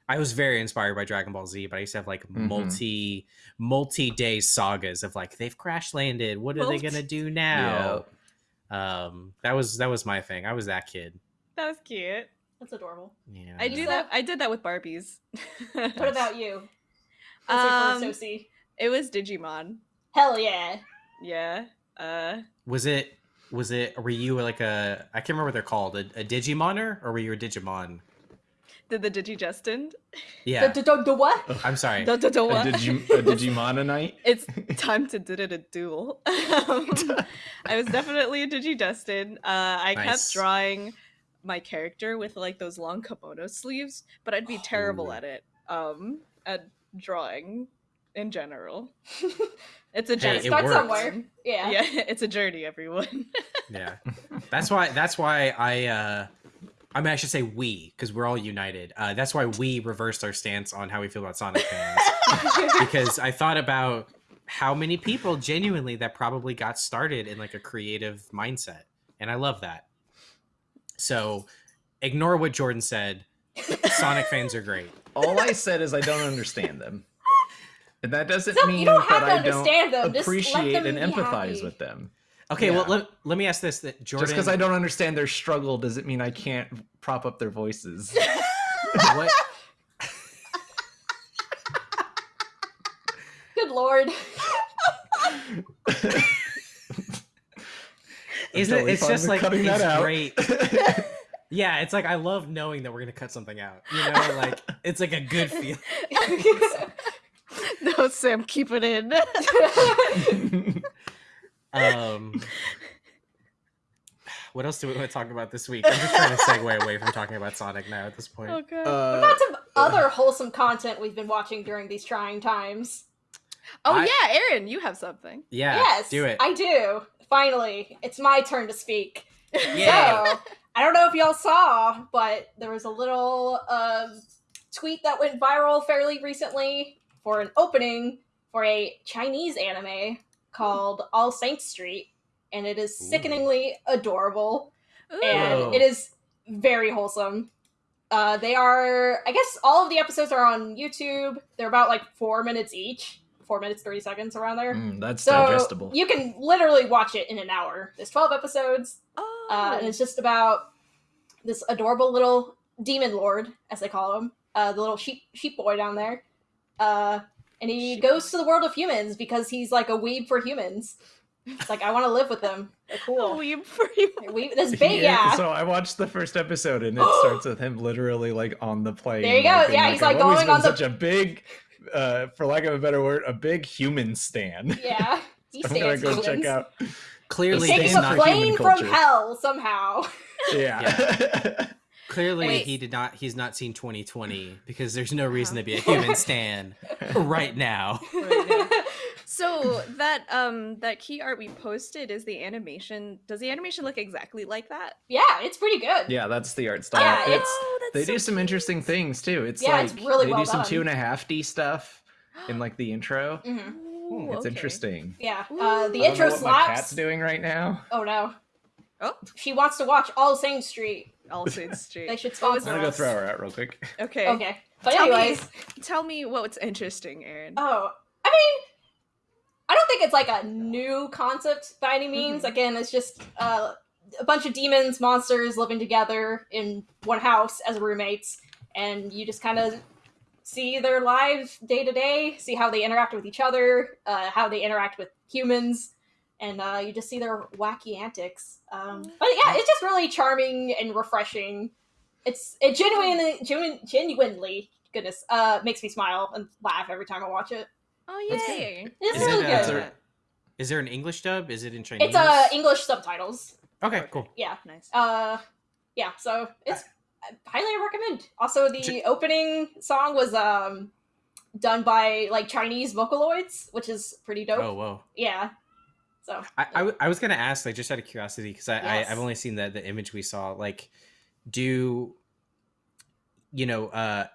I was very inspired by Dragon Ball Z, but I used to have like Mhm. multi multi day sagas of like they've crash landed. What are they gonna do now? Um, that was that was my thing. I was that kid. That was cute. That's adorable. Yeah, I do that. I did that with Barbies. What about you? Um, Um, Sosie. it was Digimon. Hell yeah. Yeah. Uh, Was it? Was it? Were you like a? I can't remember what they're called. A, a Digimoner, or were you a Digimon? Did the Digi Yeah, The, the, the what? I'm sorry. The da, da, A, what? Digi- a Digimononite? it's time to did it a duel. Um, I was definitely a Digi Uh, I Nice. kept drawing my character with like those long kimono sleeves, but I'd be terrible at it. Um, at drawing in general. It's a Hey, journey. it Start worked. somewhere. Yeah. Yeah, it's a journey, everyone. Yeah, that's why. That's why I. uh I mean, I should say we, because we're all united. Uh, that's why we reversed our stance on how we feel about Sonic fans, because I thought about how many people genuinely that probably got started in like a creative mindset, and I love that. So, ignore what Jordan said. Sonic fans are great. All I said is I don't understand them. And that doesn't No, you mean don't have that to I understand don't them. Just let appreciate them and empathize happy. with them. Okay, well let, let me ask this: that Jordan, Just because I don't understand their struggle doesn't mean I can't prop up their voices. what Good lord. isn't it? It's just like cutting that it's out. great. Yeah, it's like I love knowing that we're gonna cut something out. You know, like it's like a good feel. no, Sam, keep it in. Um, what else do we want to talk about this week? I'm just trying to segue away from talking about Sonic now at this point. oh god. What Uh, about some other wholesome content we've been watching during these trying times? oh I- yeah, Aaron, you have something. yeah, yes, do it. I do. Finally, it's my turn to speak. Yay. So, I don't know if y'all saw, but there was a little um, tweet that went viral fairly recently for an opening for a Chinese anime called All Saints Street, and it is Ooh. sickeningly adorable Ooh. and Whoa. it is very wholesome. Uh, they are, I guess, all of the episodes are on YouTube. They're about like four minutes each, four minutes thirty seconds around there. mm, that's So digestible. you can literally watch it in an hour. There's twelve episodes, Oh. uh, and it's just about this adorable little demon lord, as they call him, uh, the little sheep sheep boy down there. Uh, and he Sheep goes to the world of humans because he's like a weeb for humans. It's like I want to live with them. They're Oh, cool. weeb for you. Weeb, this big, yeah. So I watched the first episode and it starts with him literally like on the plane. There you go. like, Yeah, he's, like, I've always going been on the- such a big, uh, for lack of a better word, a big human stand. Yeah, he I'm gonna go humans. check out. Clearly, He's He's taking a stands for not. human plane from hell somehow. Yeah. Clearly, Wait. he did not. He's not seen 2020 because there's no reason to be a human stan right now. Right now. So that um that key art we posted is the animation. Does the animation look exactly like that? yeah, it's pretty good. yeah, that's the art style. Yeah, it's oh, that's they so do some cute. interesting things too. It's Yeah, like it's really they well do some done. two and a half D stuff in like the intro. Mhm. Ooh, It's okay. interesting. Yeah, uh, the I don't intro know what my slaps. cat's doing right now. Oh no, Oh, she wants to watch All Saints Street. All Saints Street. They should sponsor I'm gonna go us. throw her out real quick. Okay. Okay, but Tell me- anyways, Tell me what's interesting, Aaron. oh, I mean, I don't think it's like a new concept by any means. Mhm. Again, it's just uh, a bunch of demons, monsters living together in one house as roommates, and you just kind of see their lives day to day, see how they interact with each other, uh, how they interact with humans, and uh, you just see their wacky antics. Um, but yeah, it's just really charming and refreshing. It's it genuinely, genu- genuinely, goodness, uh, makes me smile and laugh every time I watch it. Oh yeah, yay! It's Is really it, good. uh, Good. Is there an English dub? Is it in Chinese? It's uh English subtitles. Okay, cool. Yeah. Nice. Uh yeah, so it's I highly recommend. Also the Ch- opening song was um done by like Chinese Vocaloids, which is pretty dope. Oh, whoa. Yeah. So I was gonna ask, like, just out of curiosity, because I, Yes. I I've only seen the the image we saw. Like, do you know, uh,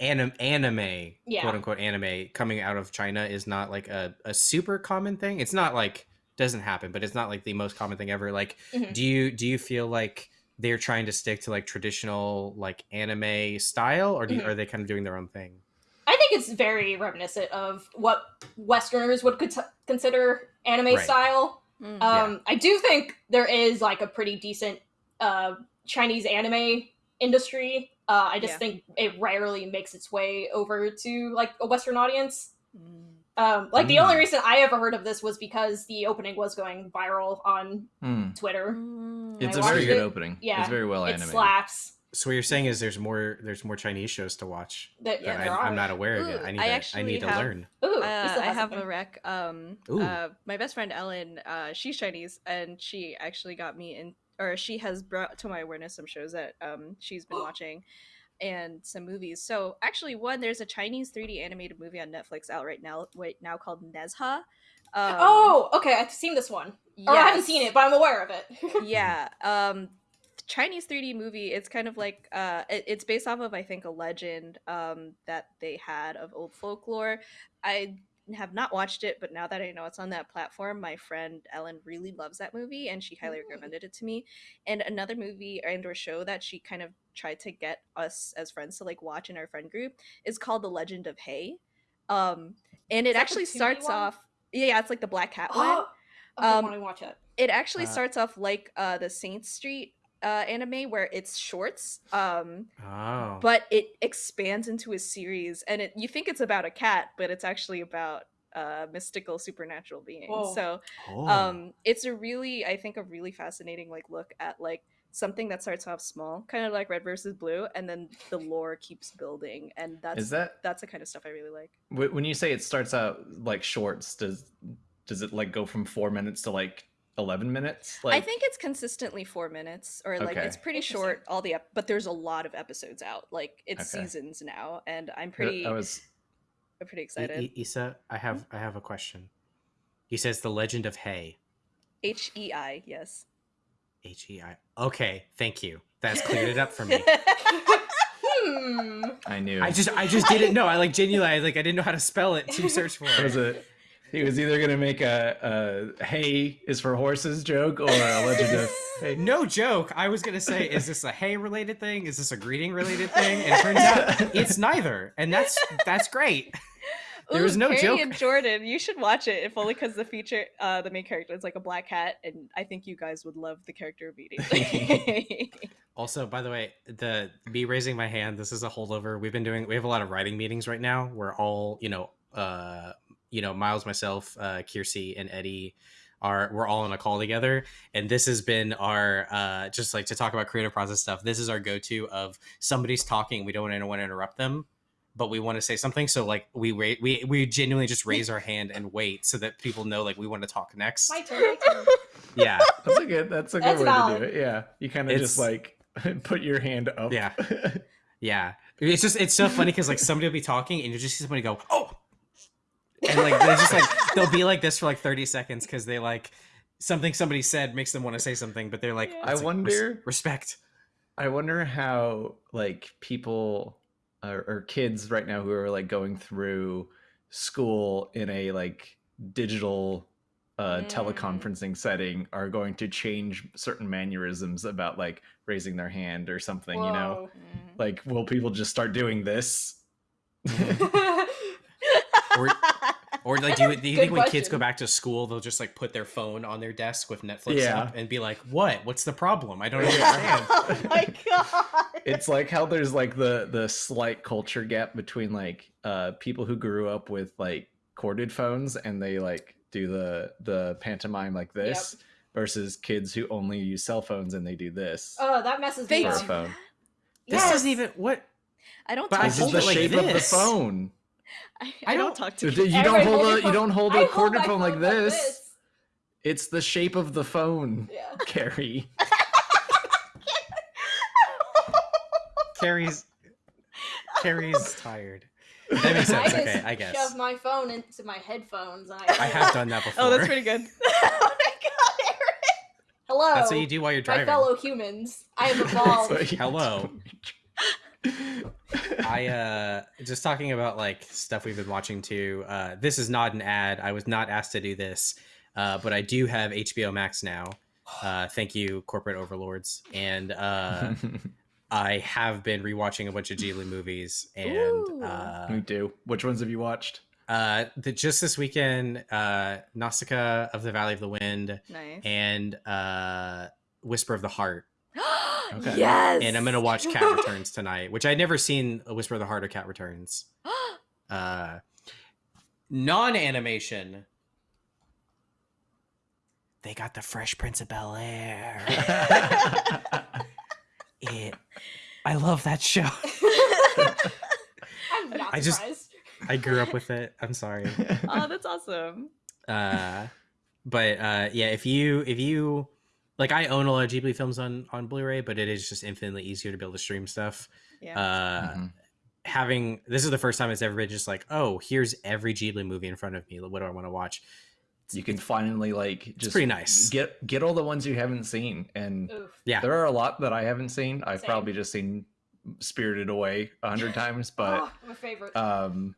anim- anime, Yeah. quote unquote anime, coming out of China is not like a, a super common thing. It's not like doesn't happen, but it's not like the most common thing ever. Like, Mhm. do you do you feel like they're trying to stick to like traditional like anime style, or do Mhm. are they kind of doing their own thing? I think it's very reminiscent of what Westerners would cons- consider anime Right. style. Mm. Um, I do think there is like a pretty decent uh, Chinese anime industry. Uh, I just Yeah. think it rarely makes its way over to like a Western audience. Mm. Um, like the only Mm. reason I ever heard of this was because the opening was going viral on Hmm. Twitter. Mm. It's a very good it. opening. Yeah, it's very well animated. it animated. slaps. So what you're saying is there's more there's more Chinese shows to watch. That, Yeah, that I, I'm not aware of it. Ooh, I need I to I actually need to have- learn. Ooh, Uh, I have something. a rec. Um, Ooh. uh, my best friend Ellen, uh, she's Chinese, and she actually got me in, or she has brought to my awareness some shows that um she's been watching, and some movies. So actually, one there's a Chinese 3D animated movie on Netflix out right now, right now called Nezha. Um, oh, okay. I've seen this one. Or I haven't seen it, but I'm aware of it. yeah um chinese 3d movie it's kind of like uh it- it's based off of i think a legend um that they had of old folklore i have not watched it but now that i know it's on that platform my friend ellen really loves that movie and she highly Mm. recommended it to me and another movie and or show that she kind of tried to get us as friends to like watch in our friend group is called the legend of Hei um and it actually starts one? off yeah it's like the black cat one oh, I Um, want to watch it. it actually Uh, starts off like uh the Saint Street uh anime where it's shorts um Oh. but it expands into a series and it you think it's about a cat but it's actually about uh mystical supernatural beings Whoa. so Oh. um it's a really i think a really fascinating like look at like something that starts off small kind of like red versus blue and then the lore keeps building and that's Is that that's the kind of stuff i really like when you say it starts out like shorts? Does does it like go from four minutes to like eleven minutes? Like I think it's consistently four minutes, or like Okay. it's pretty short. All the ep- but there's a lot of episodes out. Like it's Okay. seasons now, and I'm pretty, I was I'm pretty excited. I- Issa, I have I have a question. He says the Legend of Hei. H E I, yes. H E I. Okay, thank you. That's cleared it up for me. Hmm. I knew. I just I just didn't know. I like genuinely I, like I didn't know how to spell it to search for was it. it. He was either gonna make a, a "hay is for horses" joke or a legend of hey. No joke. I was gonna say, is this a hay related thing? Is this a greeting related thing? And it turns out it's neither, and that's that's great. There was no Kerry joke. and Jordan, you should watch it if only because the feature, uh, the main character is like a black cat, and I think you guys would love the character of immediately. Also, by the way, the me raising my hand, this is a holdover. We've been doing we have a lot of writing meetings right now. We're all, you know, uh, you know, Miles, myself, uh, Kiersey, and Eddie are we're all on a call together. And this has been our uh just like to talk about creative process stuff. This is our go-to of somebody's talking, we don't want anyone to interrupt them, but we want to say something. So like we wait we we genuinely just raise our hand and wait so that people know like we want to talk next. My turn. My turn. Yeah. That's a good. That's a good That's way to do it. Yeah, you kind of just like put your hand up. Yeah. Yeah, it's just it's so funny because like somebody will be talking and you just see somebody go oh, and like they just like they'll be like this for like thirty seconds because they like something somebody said makes them want to say something, but they're like Yeah. I it's like, res- wonder- respect. I wonder how like people or, or kids right now who are like going through school in a like digital uh Mm. teleconferencing setting are going to change certain mannerisms about like raising their hand or something you know Mm. like will people just start doing this Whoa. Or or like do you, do you think when kids go back to school they'll just like put their phone on their desk with Netflix Yeah. up and be like what what's the problem I don't understand. oh my god. it's like how there's like the the slight culture gap between like uh people who grew up with like corded phones and they like do the the pantomime like this versus kids who only use cell phones and they do this Oh, that messes They me up. do phone This Yes. doesn't even what I don't But talk I this is hold the it like shape of the phone I, I I don't don't- talk to you You don't hold hold a your you don't hold I a hold corded my phone like this this. it's the shape of the phone Yeah. Kerry Kerry's Kerry's tired. That makes sense. I Okay, I guess. I shove my phone into my headphones I. I have done that before. Oh, that's pretty good. oh my god, Aaron. Hello. That's what you do while you're driving. my driving. fellow humans. I have That's evolved. Hello. Do. I uh just talking about like stuff we've been watching too. Uh this is not an ad. I was not asked to do this. Uh but I do have HBO Max now. Uh thank you corporate overlords. And uh I have been rewatching a bunch of Ghibli movies and Ooh. Me uh too. Which ones have you watched? uh the, just this weekend uh Nausicaa of the Valley of the Wind Nice. and uh Whisper of the Heart. Okay. Yes. And I'm gonna watch Cat Returns tonight, which I'd never seen a Whisper of the Heart or Cat Returns. uh non-animation they got the fresh prince of bel air it i love that show I'm not I just- surprised. i grew up with it i'm sorry oh, that's awesome. uh but uh yeah if you if you like i own a lot of ghibli films on on blu-ray but it is just infinitely easier to be able to stream stuff Yeah. uh Mhm. having this is the first time it's ever been just like oh here's every ghibli movie in front of me what do i want to watch you can finally like just pretty nice. Get get all the ones you haven't seen, and Oof. yeah there are a lot that I haven't seen. I've Same. probably just seen Spirited Away a hundred times, but oh, my favorite. um,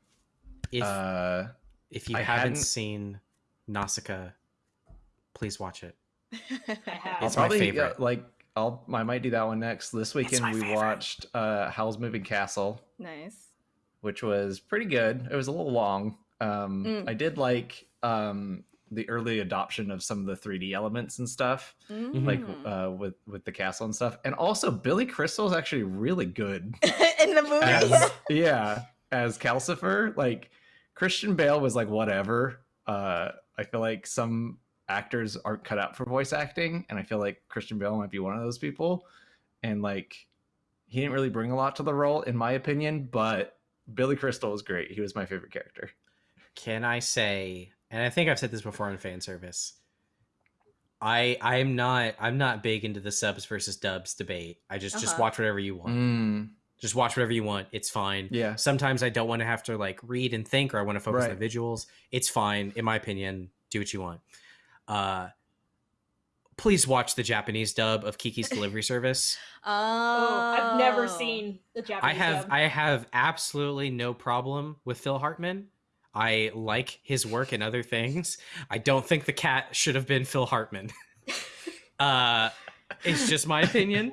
if uh, if you I haven't hadn't- seen nausicaa please watch it I have. I'll It's my probably favorite. uh, like I'll I might do that one next. This weekend we favorite. watched uh Howl's Moving Castle, nice. which was pretty good. It was a little long. Um Mm. I did like um the early adoption of some of the 3D elements and stuff, like Mm. uh with with the castle and stuff. And also Billy Crystal is actually really good in the movie. as yeah, as Calcifer. Like Christian Bale was like whatever. Uh I feel like some actors aren't cut out for voice acting, and I feel like Christian Bale might be one of those people. And like he didn't really bring a lot to the role, in my opinion, but Billy Crystal was great. He was my favorite character. can i say and i think i've said this before in fan service i i'm not i'm not big into the subs versus dubs debate i just just Uh-huh. watch whatever you want Mm, just watch whatever you want it's fine yeah. sometimes i don't want to have to like read and think or i want to focus on the visuals it's fine in my opinion do what you want uh please watch the japanese dub of kiki's delivery service. Oh, oh, I've never seen the Japanese. i have dub. i have absolutely no problem with phil hartman. I like his work and other things. I don't think the cat should have been phil hartman. Uh it's just my opinion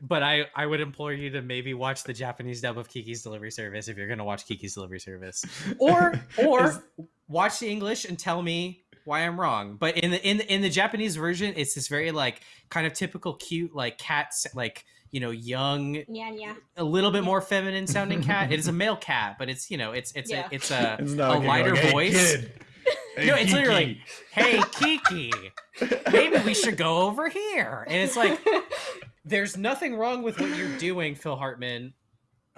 but I, I would implore you to maybe watch the Japanese dub of Kiki's Delivery Service if you're gonna watch Kiki's Delivery Service, or or Is- watch the English and tell me why I'm wrong. But in the in the, in the Japanese version, it's this very like kind of typical cute like cat like you know young Yeah, yeah. a little bit more feminine sounding cat. It is a male cat, but it's you know it's it's Yeah. a it's a, It's a not like lighter going, "Hey, voice. kid. Hey, No, it's literally Kiki." Hey Kiki, maybe we should go over here. And it's like there's nothing wrong with what you're doing, Phil Hartman.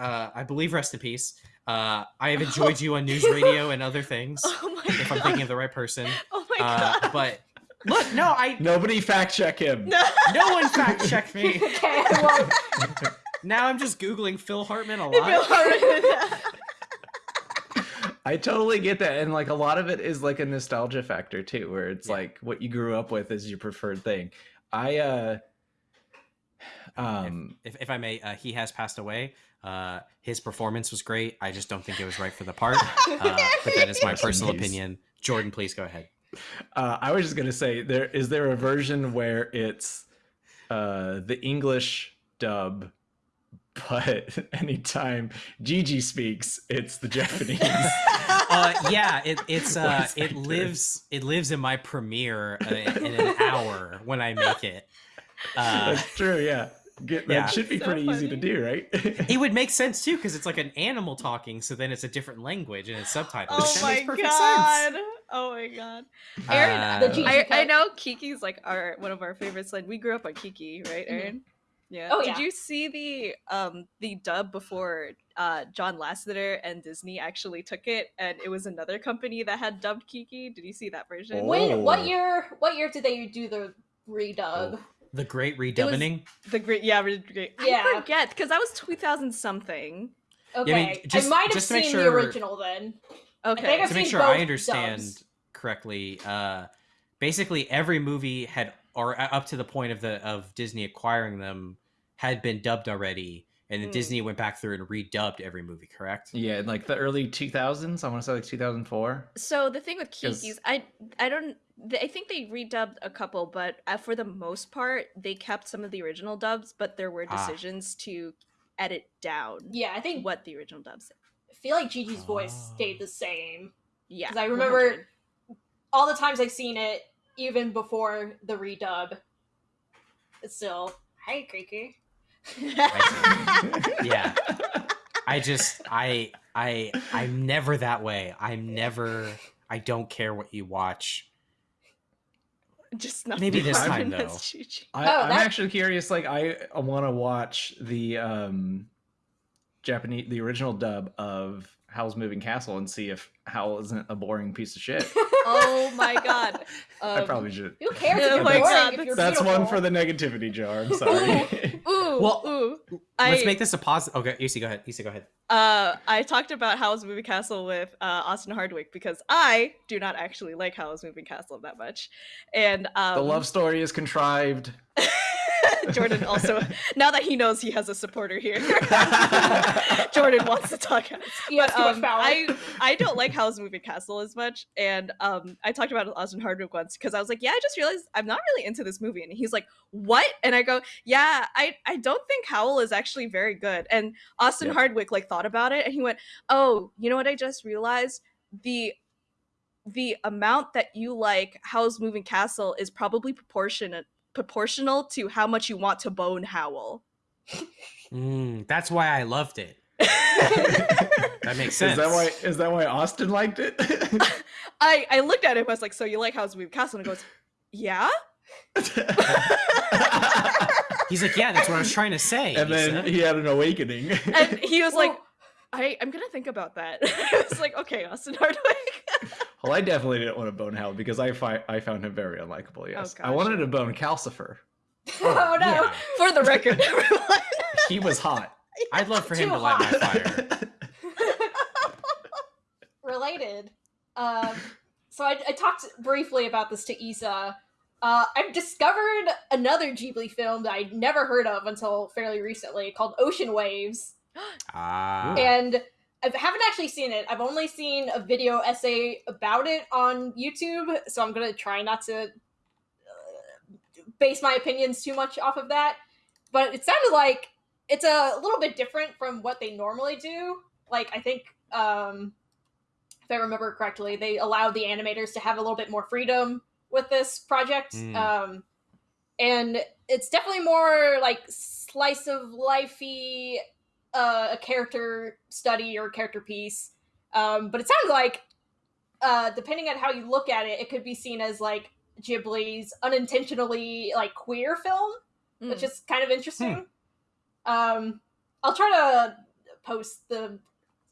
Uh, I believe rest in peace. Uh, I have enjoyed you on news radio and other things. Oh my If I'm thinking of the right person, oh my uh, god. but look, no, I Nobody fact check him. no. no one fact check me. okay, I won't. Now I'm just googling Phil Hartman a lot. feels hard. I totally get that, and like a lot of it is like a nostalgia factor too, where it's Yeah. like what you grew up with is your preferred thing. I uh, um, if, if I may, uh, he has passed away. Uh, his performance was great. I just don't think it was right for the part. Uh, but that is my personal peace. opinion. Jordan, please go ahead. uh, I was just gonna say, there is there a version where it's uh the English dub, but anytime Jiji speaks, it's the Japanese. Uh, yeah, it, it's uh, it actors. lives it lives in my premiere uh, in an hour when I make it. Uh, That's true. Yeah, Get, Yeah. that should be So pretty easy to do, right? it would make sense too because it's like an animal talking, so then it's a different language and it's subtitled. oh my god. sense. Oh my god. Uh, Aaron, The I, I know Kiki's like our one of our favorites. Like we grew up on Kiki, right. Aaron? Yeah. Oh, Did yeah. you see the um the dub before uh John Lasseter and Disney actually took it and it was another company that had dubbed Kiki? Did you see that version? Oh. When? What year? What year did they do the redub? Oh, the great redubbing. The great yeah, really great. Yeah. I forget because that was 2000 something. Okay, I mean, just- I might have just to make seen the original then. Okay. think I've to make seen sure both I understand dubs. correctly, uh, basically every movie had, or uh, up to the point of the of Disney acquiring them, had been dubbed already, and then Mm. Disney went back through and redubbed every movie. Correct? Yeah, in like the early 2000s. I want to say like 2004. So the thing with Kiki's, I I don't. I think they redubbed a couple, but uh, for the most part, they kept some of the original dubs. But there were Ah. decisions to edit down Yeah, I think what the original dubs. said. I feel like Jiji's voice Oh. stayed the same. Yeah, 'Cause I remember 100. all the times I've seen it, even before the redub. It's still, hey, Kiki. Yeah. I just, I, I, I'm never that way. I'm never. I don't care what you watch. Just not Maybe this time, though. I, Oh, I'm that- actually curious. Like, I want to watch the um, Japanese, the original dub of Howl's Moving Castle and see if Howl isn't a boring piece of shit. Oh my god! I Um, probably should. Who cares Oh if you're boring God, if you're That's one for the negativity jar. I'm sorry. Ooh, Well, ooh. Let's I- make this a positive. Okay, Yusi, go ahead. Yusi, go ahead. Uh, I talked about Howl's Moving Castle with uh, Austin Hardwick because I do not actually like Howl's Moving Castle that much, and um, the love story is contrived. Jordan also now that he knows he has a supporter here, Jordan wants to talk. He has But um. I I don't like Howl's Moving Castle as much, and um, I talked about it with Austin Hardwick once because I was like, yeah, I just realized I'm not really into this movie, and he's like, what? And I go, yeah, I I don't think Howl is actually very good, and Austin Yep. Hardwick like thought about it, and he went, oh, you know what? I just realized the the amount that you like Howl's Moving Castle is probably proportionate proportional to how much you want to bone Howl. Mm, that's why I loved it. That makes sense. Is that why? Is that why Austin liked it? I I looked at him. I was like, "So you like Howl's Moving Castle?" And he goes, "Yeah." He's like, yeah, that's what I was trying to say. and then Lisa." he had an awakening. And he was like, "I I'm gonna think about that." I was like, "Okay, Austin Hardwick." Well, I definitely didn't want to bone Howl because I fi- I found him very unlikable. Yes, I gosh, wanted yeah. to bone Calcifer. oh no! yeah. For the record, everyone. He was hot. I'd love for him Too to light my fire. Related. Um, so I, I talked briefly about this to Isa. Uh, I've discovered another Ghibli film that I'd never heard of until fairly recently called Ocean Waves. Ah. and I haven't actually seen it. I've only seen a video essay about it on YouTube, so I'm gonna try not to uh, base my opinions too much off of that. But it sounded like it's a little bit different from what they normally do. Like I think, um, if I remember correctly, they allowed the animators to have a little bit more freedom with this project. Mm. Um, and it's definitely more like slice of lifey uh, a character study or a character piece. Um, but it sounds like, uh, depending on how you look at it, it could be seen as like Ghibli's unintentionally like queer film, which is kind of interesting. Um, I'll try to post the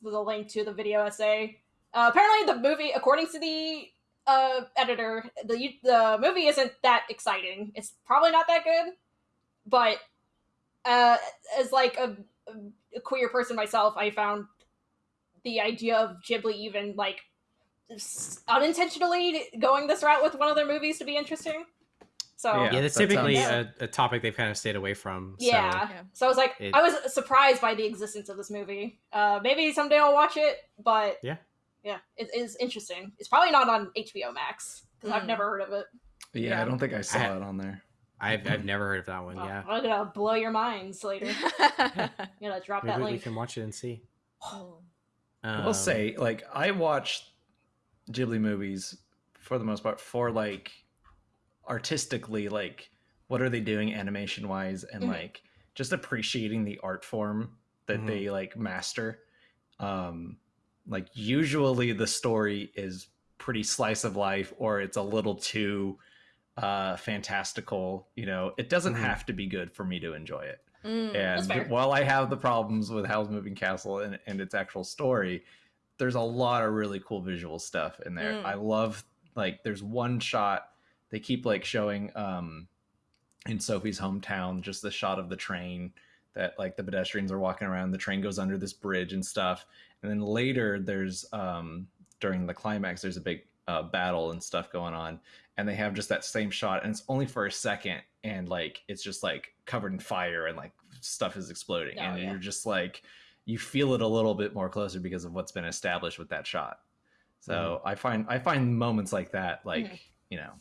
the link to the video essay. Uh, apparently, the movie, according to the uh, editor, the the movie isn't that exciting. It's probably not that good, but uh, as like a, a queer person myself, I found the idea of Ghibli even like unintentionally going this route with one of their movies to be interesting. So Yeah. yeah, that's that typically sounds- a, a topic they've kind of stayed away from. so- Yeah. Yeah. So I was like, It- I was surprised by the existence of this movie. Uh, maybe someday I'll watch it, but Yeah. yeah, it is interesting. It's probably not on HBO Max because I've Mm. never heard of it. Yeah, Yeah. I don't think I saw I- it on there. I've, I've never heard of that one. Well, Yeah. I'm gonna blow your minds later. I'm gonna drop that Maybe we can watch it and see. I will Um, say, like, I watch Ghibli movies for the most part for like artistically, like, what are they doing animation wise, and Mhm. like just appreciating the art form that Mhm. they like master. Um, like, usually the story is pretty slice of life, or it's a little too uh fantastical you know it doesn't Mhm. have to be good for me to enjoy it Mm. And while I have the problems with Howl's Moving Castle and, and its actual story, there's a lot of really cool visual stuff in there. Mm. I love like there's one shot they keep like showing um in Sophie's hometown, just the shot of the train that like the pedestrians are walking around the train goes under this bridge and stuff and then later there's um during the climax there's a big uh, battle and stuff going on and they have just that same shot and it's only for a second and like it's just like covered in fire and like stuff is exploding Oh, and yeah. you're just like you feel it a little bit more closer because of what's been established with that shot so i find i find moments like that like Mhm. you know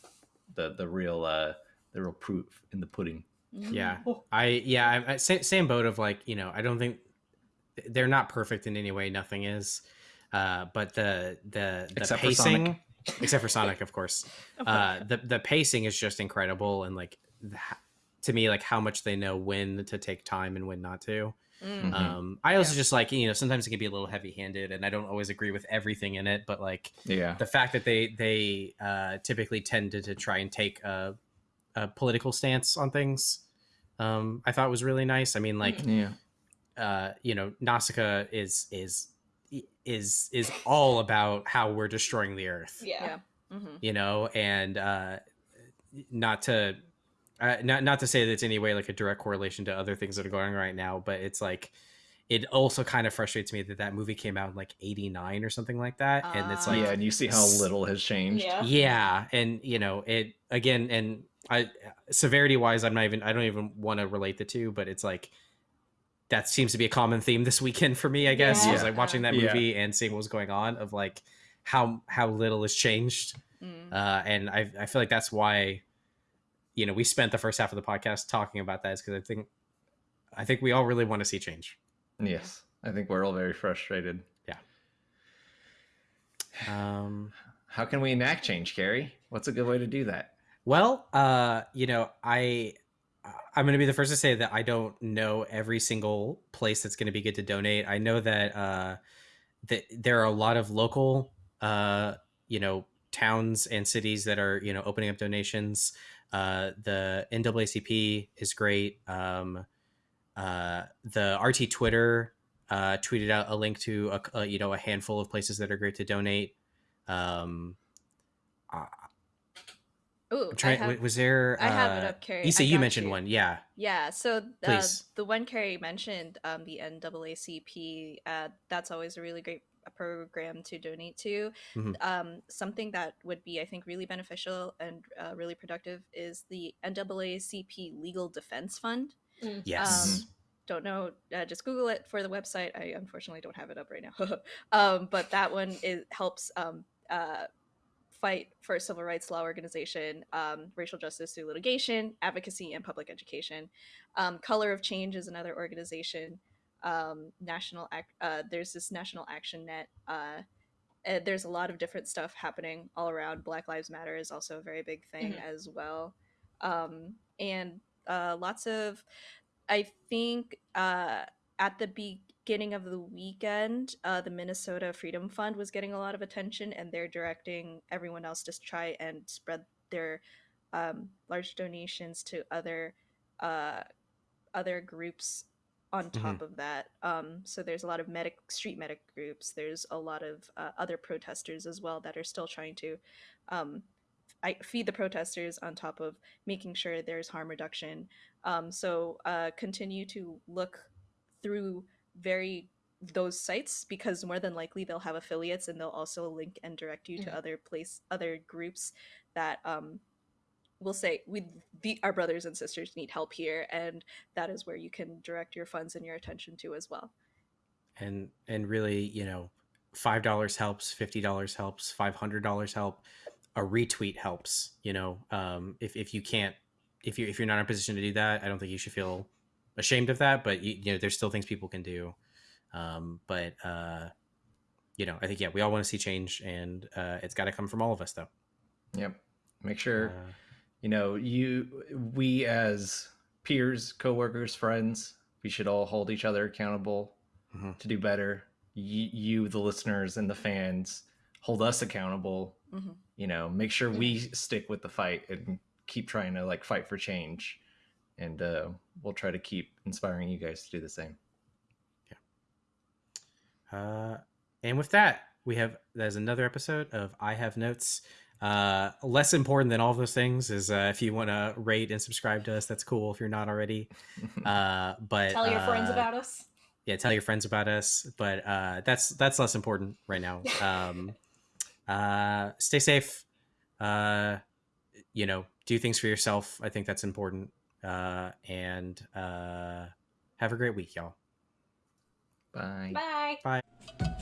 the the real uh the real proof in the pudding Yeah, Oh. I yeah, I, I, same, same boat of like you know I don't think they're not perfect in any way. Nothing is, uh, but the the the Except for pacing, Sonic. Except for Sonic, of course. Uh, the the pacing is just incredible, and like the, to me, like how much they know when to take time and when not to. Mm. Mhm. Um, I also just like you know sometimes it can be a little heavy handed, and I don't always agree with everything in it, but like yeah the fact that they they uh, typically tended to try and take a, a political stance on things um, i thought was really nice i mean like yeah uh, you know nausicaa is is is is all about how we're destroying the earth Yeah. Yeah. Mhm. you know and uh, not to uh, not not to say that it's any way like a direct correlation to other things that are going on right now but it's like it also kind of frustrates me that that movie came out in like 89 or something like that and it's Ah. like yeah and you see how little has changed Yeah. yeah and you know it again and i severity wise i'm not even i don't even want to relate the two but it's like that seems to be a common theme this weekend for me i guess Yeah. was like watching that Yeah. movie and seeing what was going on of like how how little has changed Mm. uh and i i feel like that's why you know we spent the first half of the podcast talking about that is because i think i think we all really want to see change yes i think we're all very frustrated Yeah. um how can we enact change Kerry what's a good way to do that Well, uh, you know, I I'm going to be the first to say that I don't know every single place that's going to be good to donate. I know that uh that there are a lot of local uh, you know, towns and cities that are, you know, opening up donations. Uh the NAACP is great. Um uh the RT Twitter uh tweeted out a link to a, a you know, a handful of places that are great to donate. Um Ooh, I'm trying. I have, was there? I have it uh, up, Kerry. Issa, you mentioned you. one. Yeah. Yeah, so uh, Please. the one Kerry mentioned, um, the NAACP, uh, that's always a really great program to donate to. Mhm. Um, something that would be, I think, really beneficial and uh, really productive is the NAACP Legal Defense Fund. Yes. Um, don't know, uh, just Google it for the website. I unfortunately don't have it up right now. um, but that one is, helps um, uh, fight for civil rights law organization, um, racial justice through litigation, advocacy, and public education. Um, Color of Change is another organization. Um, national, uh, there's this National Action Net. Uh, there's a lot of different stuff happening all around. Black Lives Matter is also a very big thing as well, um, and uh, lots of. I think uh, at the beginning of the weekend, uh, the Minnesota Freedom Fund was getting a lot of attention, and they're directing everyone else to try and spread their um, large donations to other uh, other groups on top of that. Um, so there's a lot of medic street medic groups. There's a lot of uh, other protesters as well that are still trying to um, I feed the protesters on top of making sure there's harm reduction. Um, so uh, continue to look through very those sites because more than likely they'll have affiliates and they'll also link and direct you to Mhm. other place other groups that um, will say we the, our brothers and sisters need help here and that is where you can direct your funds and your attention to as well. and and really you know five dollars helps fifty dollars helps five hundred dollars help a retweet helps you know um if, if you can't if you if you're not in a position to do that i don't think you should feel ashamed of that but you, you know there's still things people can do. Um but uh you know i think yeah we all want to see change and uh it's got to come from all of us though. Yep. Make sure Uh, you know you we as peers coworkers friends we should all hold each other accountable Mhm. to do better. You, you the listeners and the fans hold us accountable. Mhm. you know make sure we stick with the fight and keep trying to like fight for change. And uh, we'll try to keep inspiring you guys to do the same Uh, and with that, we have there's another episode of I Have Notes. Uh, less important than all those things is uh, if you want to rate and subscribe to us, that's cool if you're not already. Uh, but Tell your friends uh, about us. yeah tell your friends about us but uh that's that's less important right now um uh stay safe uh you know do things for yourself i think that's important uh and uh have a great week y'all Bye. Bye. bye